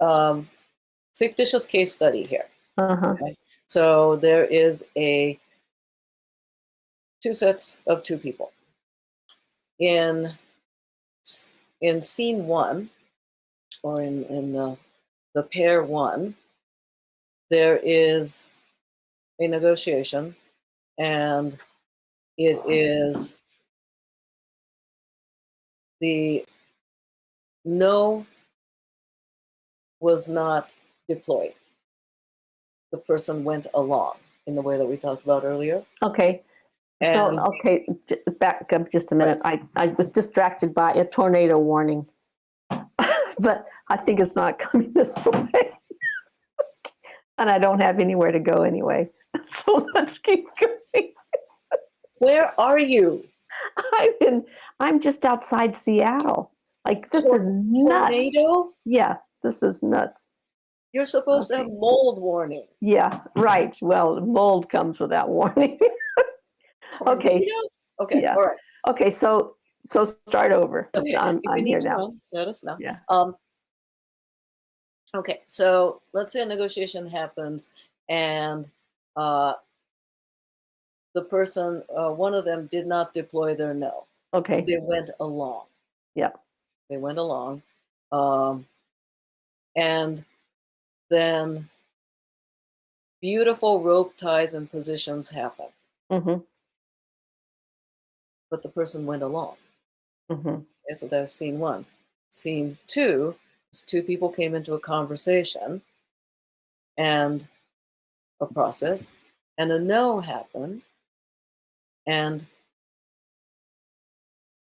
um, fictitious case study here. Uh-huh So there is a two sets of two people. In in scene one, or in in the the pair one, there is a negotiation, and it is the no was not deployed. The person went along in the way that we talked about earlier. okay. And so okay back up just a minute. I i was distracted by a tornado warning. But i think it's not coming this way. And i don't have anywhere to go anyway. So let's keep going. Where are you? i'm in i'm just outside seattle. Like this Tor- is nuts. Tornado? yeah this is nuts You're supposed to have mold warning. yeah right well mold comes without warning Okay. Okay. Yeah. All right. okay so so start over Okay. i'm, I'm here now let us know. yeah Um, okay, so let's say a negotiation happens and uh, the person, uh, one of them did not deploy their no. okay They went along. Yeah. They went along. Um, and then beautiful rope ties and positions happen, mm-hmm, but the person went along. mm-hmm. Okay, so that was scene one. Scene two is two people came into a conversation and a process, and a no happened, and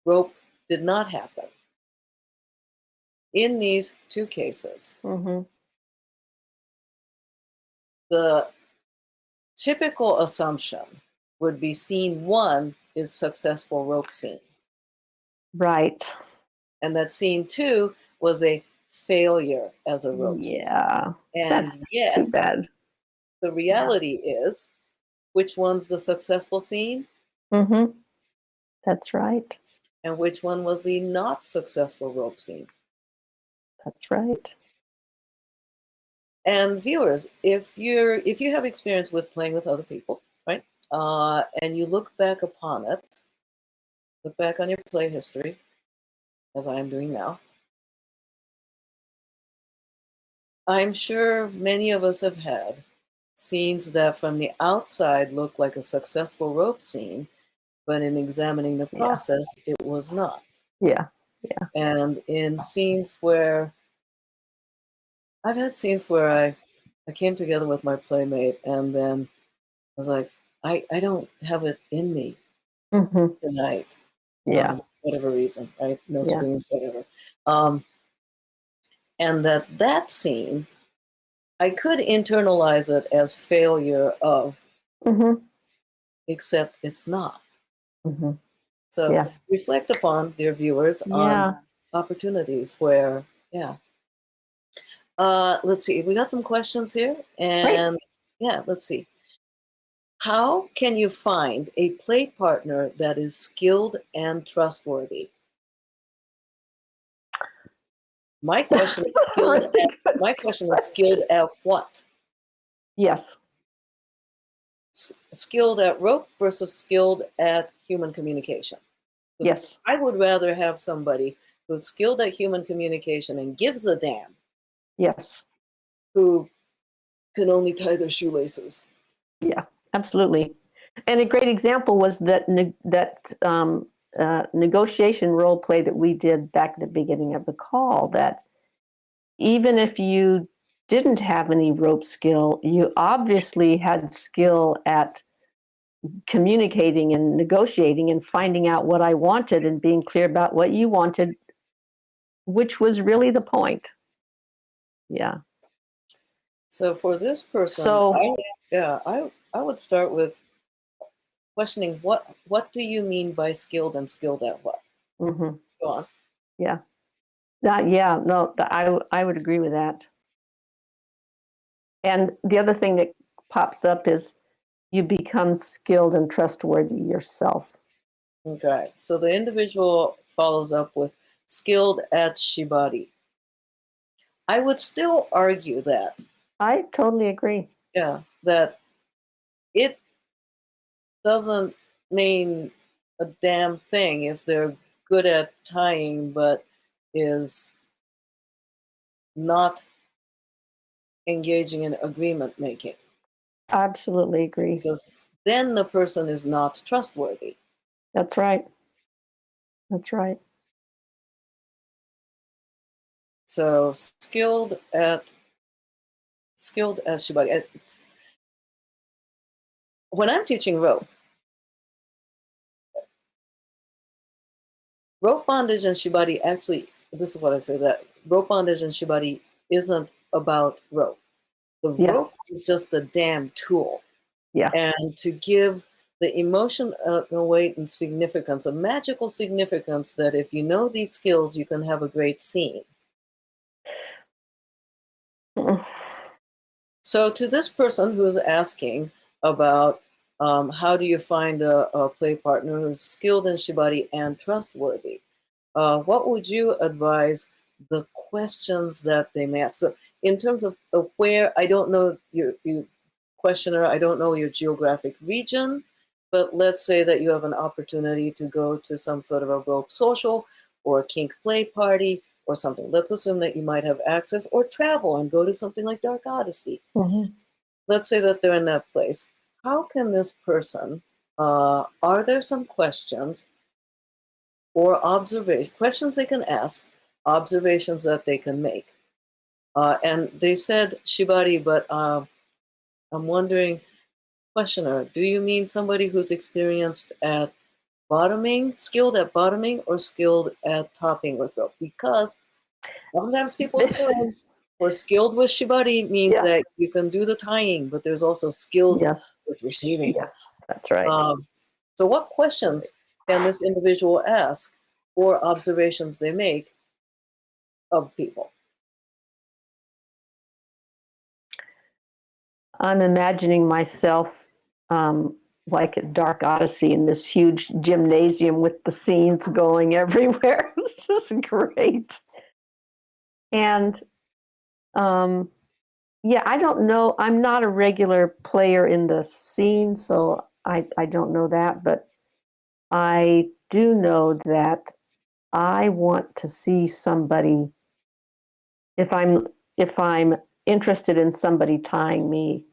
rope did not happen. In these two cases, Mm-hmm. The typical assumption would be scene one is successful rope scene, right and that scene two was a failure as a rope scene. yeah And that's yet, too bad the reality is which one's the successful scene mm-hmm. that's right and which one was the not successful rope scene. that's right And viewers, if you're if you have experience with playing with other people, right, uh, and you look back upon it, look back on your play history, as I am doing now. I'm sure many of us have had scenes that from the outside look like a successful rope scene, but in examining the Yeah. process, it was not. Yeah, yeah and in scenes where I've had scenes where I I came together with my playmate and then I was like, I, I don't have it in me mm-hmm. tonight. yeah um, whatever reason, right? No Yeah. spoons, whatever. Um, and that that scene, I could internalize it as failure of, mm-hmm. except it's not. Mm-hmm. So Yeah. reflect upon, dear viewers, on yeah opportunities where, yeah. Uh, let's see, we got some questions here, and yeah, let's see. How can you find a play partner that is skilled and trustworthy? My question is skilled at, my question is skilled at what? yes, S- Skilled at rope versus skilled at human communication. yes, I would rather have somebody who's skilled at human communication and gives a damn yes, who can only tie their shoelaces. Yeah, absolutely. And a great example was that that um, uh, negotiation role play that we did back at the beginning of the call. That even if you didn't have any rope skill, you obviously had skill at communicating and negotiating and finding out what I wanted and being clear about what you wanted, which was really the point. Yeah. So for this person, So- I, yeah, I I would start with questioning what what do you mean by skilled and skilled at what? hmm Go on. That, yeah, no, I I, I would agree with that. And the other thing that pops up is you become skilled and trustworthy yourself. Okay. So the individual follows up with skilled at shibari. I would still argue that I totally agree. yeah that it doesn't mean a damn thing if they're good at tying but is not engaging in agreement making Absolutely agree. because then the person is not trustworthy That's right. That's right. So skilled at skilled as shibari when i'm teaching rope rope bondage and shibari actually this is what i say that rope bondage and shibari isn't about rope the Yeah. rope is just a damn tool Yeah. and to give the emotion a, a weight and significance a magical significance that if you know these skills you can have a great scene. So, to this person who's asking about um, how do you find a, a play partner who's skilled in shibari and trustworthy, uh, what would you advise the questions that they may ask? So, in terms of, where, I don't know your, your questioner, I don't know your geographic region, but let's say that you have an opportunity to go to some sort of a rope social or kink play party or something. Let's assume that you might have access or travel and go to something like Dark Odyssey. Mhm. Let's say that they're in that place. How can this person, uh, are there some questions or observation questions they can ask, observations that they can make? Uh, and they said shibari, but uh, I'm wondering, questioner, do you mean somebody who's experienced at bottoming, skilled at bottoming, or skilled at topping with rope? Because sometimes people assume or skilled with shibari means Yeah. that you can do the tying, but there's also skilled Yes. with receiving. Yes. That's right. Um, so, what questions can this individual ask or observations they make of people? I'm imagining myself um, like a Dark Odyssey in this huge gymnasium with the scenes going everywhere. it's just great. And um, yeah, I don't know. I'm not a regular player in the scene, so I, I don't know that. But I do know that I want to see somebody. If I'm if I'm interested in somebody tying me,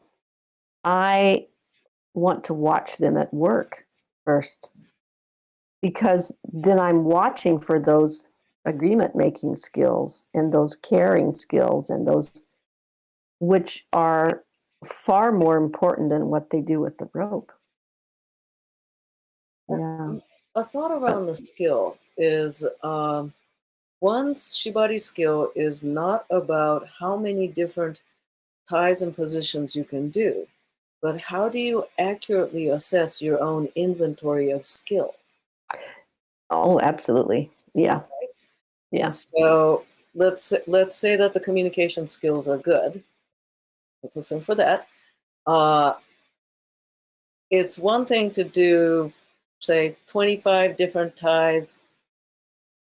I want to watch them at work first because then I'm watching for those agreement making skills and those caring skills and those which are far more important than what they do with the rope. Yeah. A thought around the skill is um, one's shibari skill is not about how many different ties and positions you can do, but how do you accurately assess your own inventory of skill? Oh, absolutely. Yeah. Yeah. So let's let's say that the communication skills are good. Let's assume for that. Uh, it's one thing to do, say, 25 different ties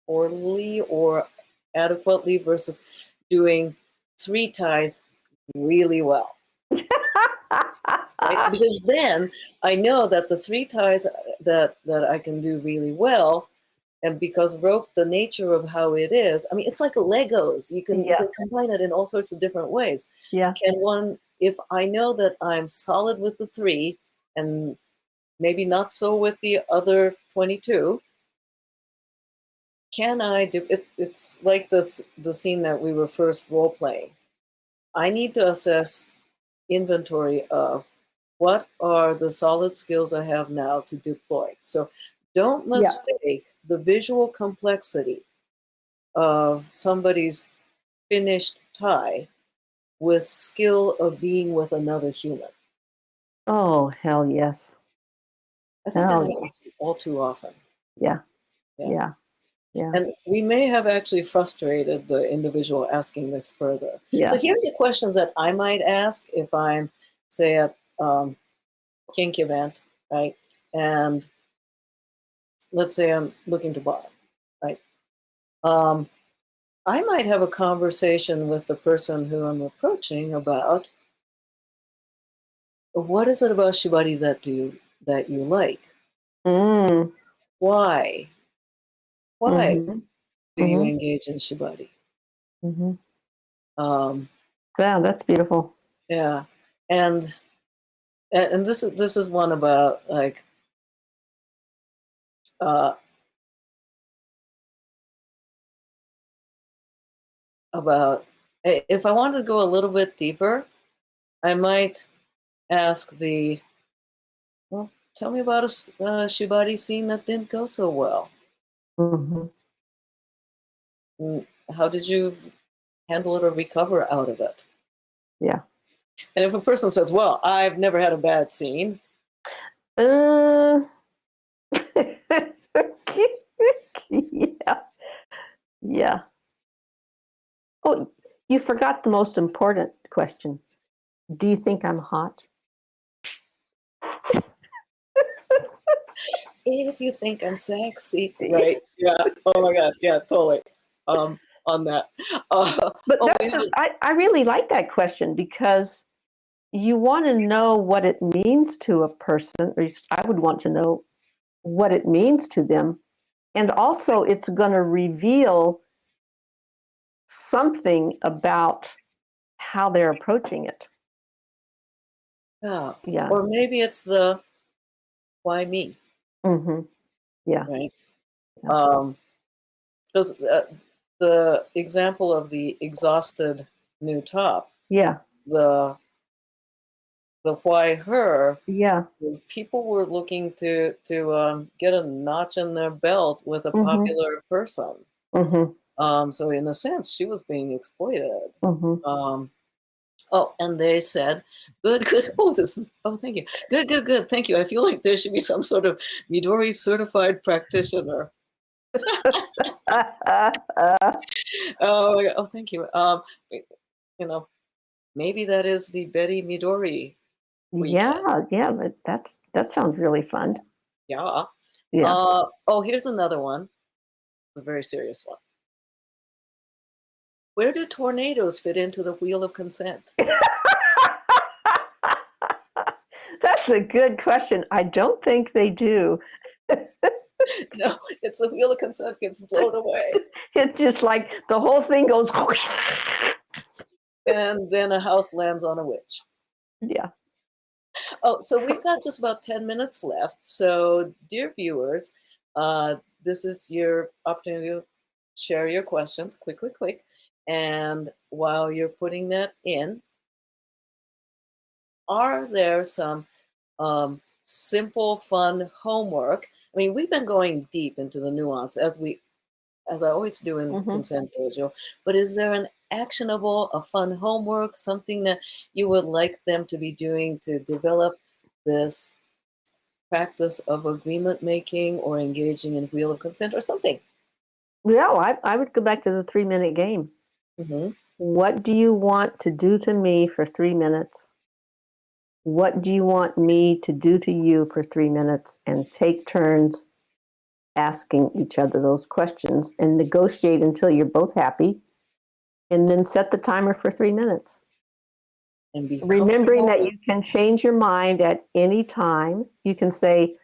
orally or adequately versus doing three ties really well. Right? Because then I know that the three ties uh, that that I can do really well, and because rope, the nature of how it is, I mean, it's like Legos. You can, you can combine it in all sorts of different ways. yeah. Can one, if I know that I'm solid with the three, and maybe not so with the other 22, can I do it? It's like this the scene that we were first role playing. I need to assess inventory of what are the solid skills I have now to deploy. So don't Yeah. mistake the visual complexity of somebody's finished tie with skill of being with another human. Oh, hell yes. I think that happens all too often. Yeah. Yeah. Yeah. Yeah. And we may have actually frustrated the individual asking this further. Yeah. So here are the questions that I might ask if I'm, say, at um, kink event, right? And let's say I'm looking to buy, right? Um, I might have a conversation with the person who I'm approaching about what is it about Shibari that do that you like? Mm. Why? Why Mhm. do you Mhm. engage in Shibari? Mhm. Um, Yeah, that's beautiful. Yeah, and and and this is this is one about like uh about if I wanted to go a little bit deeper, I might ask the well, tell me about a uh, shibari scene that didn't go so well. Mm, How did you handle it or recover out of it? Yeah. And if a person says, "Well, I've never had a bad scene," Uh, yeah. Yeah. Oh, you forgot the most important question. Do you think I'm hot? If you think I'm sexy, right? Yeah. Oh my God. Yeah. Totally. Um, on that. Uh, But Oh, that's we a, I, I really like that question because you want to know what it means to a person, or I would want to know what it means to them. And also, it's going to reveal something about how they're approaching it. yeah. Yeah. Or maybe it's the why me, hmm Yeah. right? Um, because uh, the example of the exhausted new top, Yeah. the the why her, Yeah. people were looking to to um, get a notch in their belt with a Mhm. popular person. hmm Um, so in a sense, she was being exploited. hmm Um, oh, and they said, "Good, good." Oh, this is. Oh, thank you. Good, good, good. Thank you. I feel like there should be some sort of Midori certified practitioner. Oh, oh, thank you. Um, you know, maybe that is the Betty Midori. yeah. Yeah. But that's that sounds really fun. Yeah. Yeah. Uh, oh, here's another one. A very serious one. Where do tornadoes fit into the wheel of consent? That's a good question. I don't think they do. No, it's the wheel of consent gets blown away, It's just like the whole thing goes. and then a house lands on a witch. yeah. Oh, so we've got just about 10 minutes left. So, dear viewers, uh, this is your opportunity to share your questions. Quick, quick, quick. And while you're putting that in, are there some um, simple, fun homework? I mean, we've been going deep into the nuance as we, as I always do in Mhm. Consent Dojo. But is there an actionable, a fun homework, something that you would like them to be doing to develop this practice of agreement making or engaging in wheel of consent or something? Yeah, well, I, I would go back to the three minute game. Hmm What do you want to do to me for three minutes? What do you want me to do to you for three minutes? And take turns asking each other those questions and negotiate until you're both happy. And then set the timer for three minutes. And be remembering that you can change your mind at any time. You can say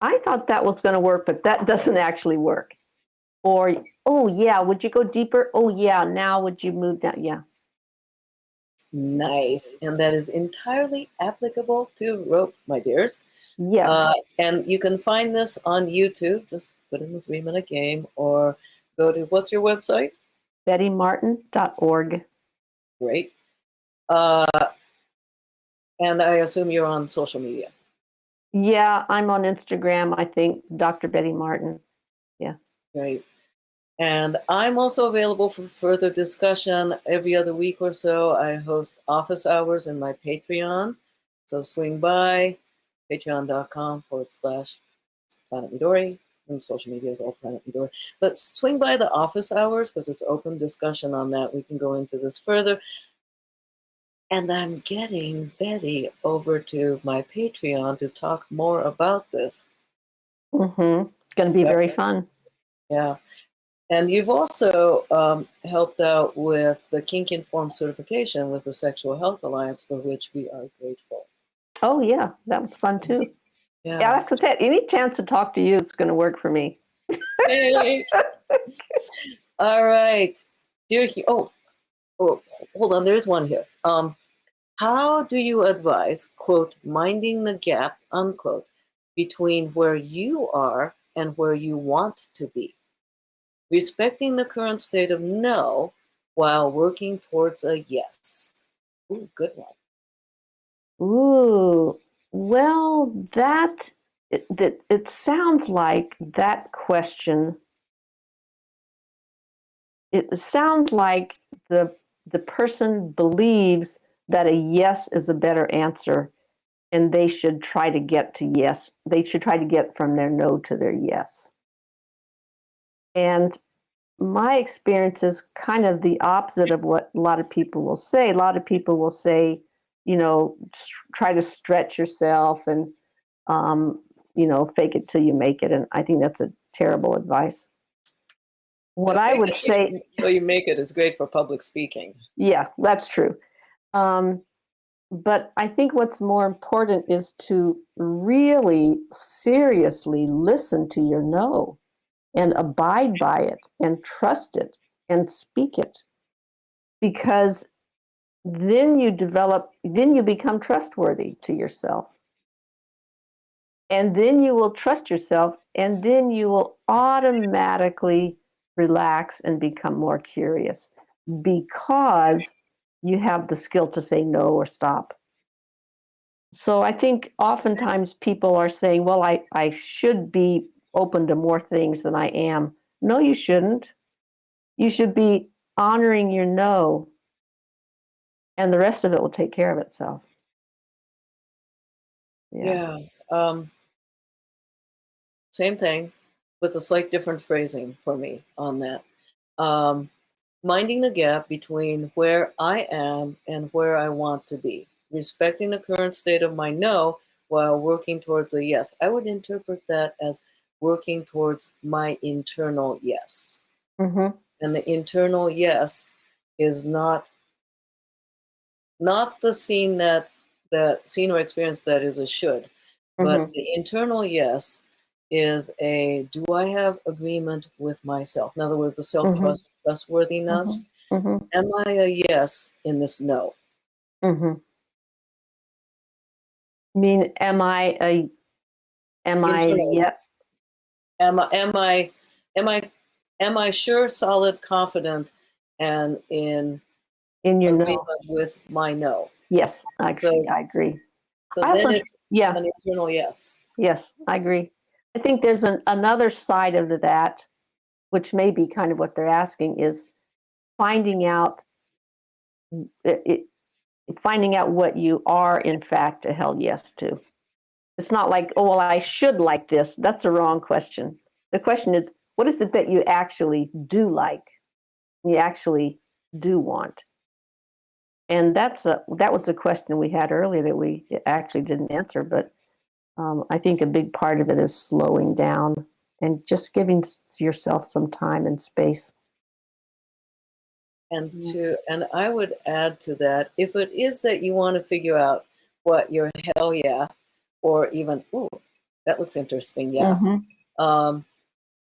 i thought that was going to work but that doesn't actually work. Or oh yeah would you go deeper oh yeah now would you move down yeah Nice. And that is entirely applicable to rope, my dears. yes Uh, and you can find this on YouTube. Just put in the three minute game or go to what's your website? bettymartin.org Great. Uh, and I assume you're on social media. yeah i'm on instagram i think dr betty martin Yeah. Great. And I'm also available for further discussion every other week or so. I host office hours in my Patreon. So swing by patreon.com forward slash Planet Midori. And social media is all Planet Midori. But swing by the office hours because it's open discussion on that. We can go into this further. And I'm getting Betty over to my Patreon to talk more about this. mm-hmm. it's going to be very fun Yeah. And you've also um, helped out with the Kink Informed certification with the Sexual Health Alliance, for which we are grateful. oh yeah that was fun too Yeah. yeah like i said any chance to talk to you it's going to work for me Hey. All right. Dear, he- oh, oh, hold on. There's one here. Um, how do you advise, quote, minding the gap, unquote, between where you are and where you want to be? Respecting the current state of no while working towards a yes. Ooh, good one. Ooh, well, that it, that it sounds like that question. It sounds like the the person believes that a yes is a better answer, and they should try to get to yes. They should try to get from their no to their yes. And my experience is kind of the opposite of what a lot of people will say. A lot of people will say, you know, try to stretch yourself and, um, you know, fake it till you make it. And I think that's a terrible advice. What I would say, So you make it is great for public speaking. yeah, that's true. Um, but I think what's more important is to really seriously listen to your no and abide by it and trust it and speak it. Because then you develop, then you become trustworthy to yourself. And then you will trust yourself, and then you will automatically relax and become more curious because you have the skill to say no or stop. So I think oftentimes people are saying, well, I, I should be open to more things than I am. No, you shouldn't. You should be honoring your no, and the rest of it will take care of itself. Yeah. Um, same thing with a slight different phrasing for me on that. Um, minding the gap between where I am and where I want to be, respecting the current state of my no while working towards a yes. I would interpret that as working towards my internal yes. hmm And the internal yes is not not the scene that that scene or experience that is a should but Mhm. the internal yes is a do I have agreement with myself? In other words, the self trust trustworthiness. hmm Am I a yes in this no? hmm mean, am I a, am I, Internally. yeah, Am I am I am I am I sure, solid, confident, and in in your no? with my no? Yes, actually, So- I agree. So I also- it's Yeah, an internal yes. yes, I agree. I think there's an, another side of that, which may be kind of what they're asking, is finding out it, it, finding out what you are in fact a hell yes to. It's not like, oh well, I should like this. That's the wrong question. The question is, what is it that you actually do like? You actually do want. And that's a, that was the question we had earlier that we actually didn't answer, but um, I think a big part of it is slowing down and just giving yourself some time and space. And Mm. to and I would add to that, if it is that you want to figure out what your hell yeah, or even ooh, that looks interesting, yeah, Mhm. um,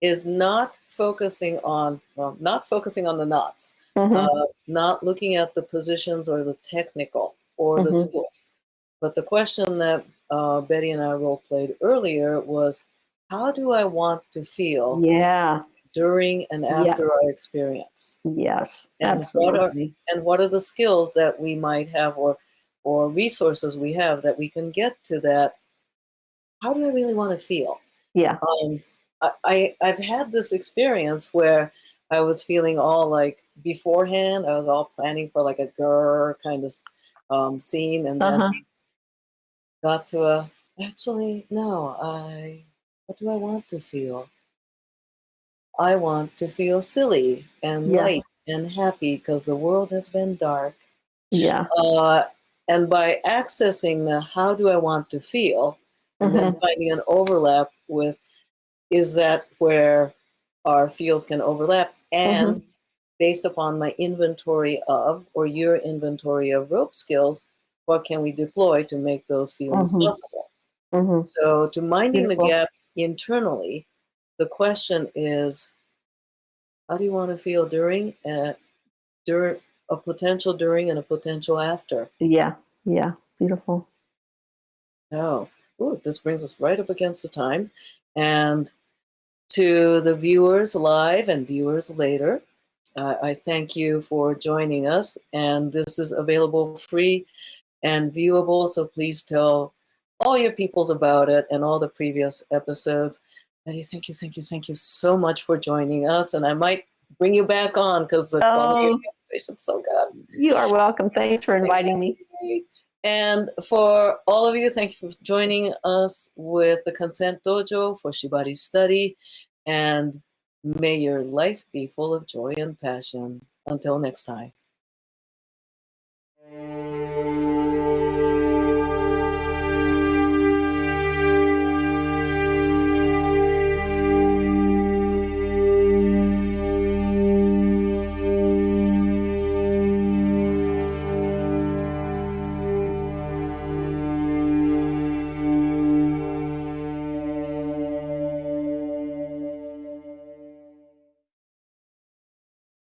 is not focusing on well, not focusing on the knots, Mhm. uh, not looking at the positions or the technical or the Mhm. tools. But the question that uh, Betty and I role played earlier was, how do I want to feel yeah. during and Yeah. after our experience? Yes. And what are- Absolutely. and what are the skills that we might have or or resources we have that we can get to that how do i really want to feel Yeah. um, I, I i've had this experience where i was feeling all like beforehand i was all planning for like a grr kind of um, scene and then Uh-huh. got to a actually no i what do i want to feel i want to feel silly and Yeah. light and happy because the world has been dark Yeah. uh, and by accessing the how do I want to feel, and Mm-hmm. then finding an overlap with is that where our fields can overlap, and based upon my inventory of or your inventory of rope skills, what can we deploy to make those feelings Mhm. possible? hmm So, to minding Beautiful. the gap internally, the question is, how do you want to feel during uh, during a potential during and a potential after? Yeah. Yeah. Beautiful. Oh, ooh, this brings us right up against the time. And to the viewers live and viewers later, uh, I thank you for joining us. And this is available free and viewable. So please tell all your peoples about it and all the previous episodes. Betty, thank you, thank you, thank you so much for joining us. And I might bring you back on because the Oh. the conversation's so good. You are welcome. Thanks for inviting me. And for all of you, thank you for joining us with the Consent Dojo for Shibari Study. And may your life be full of joy and passion. Until next time.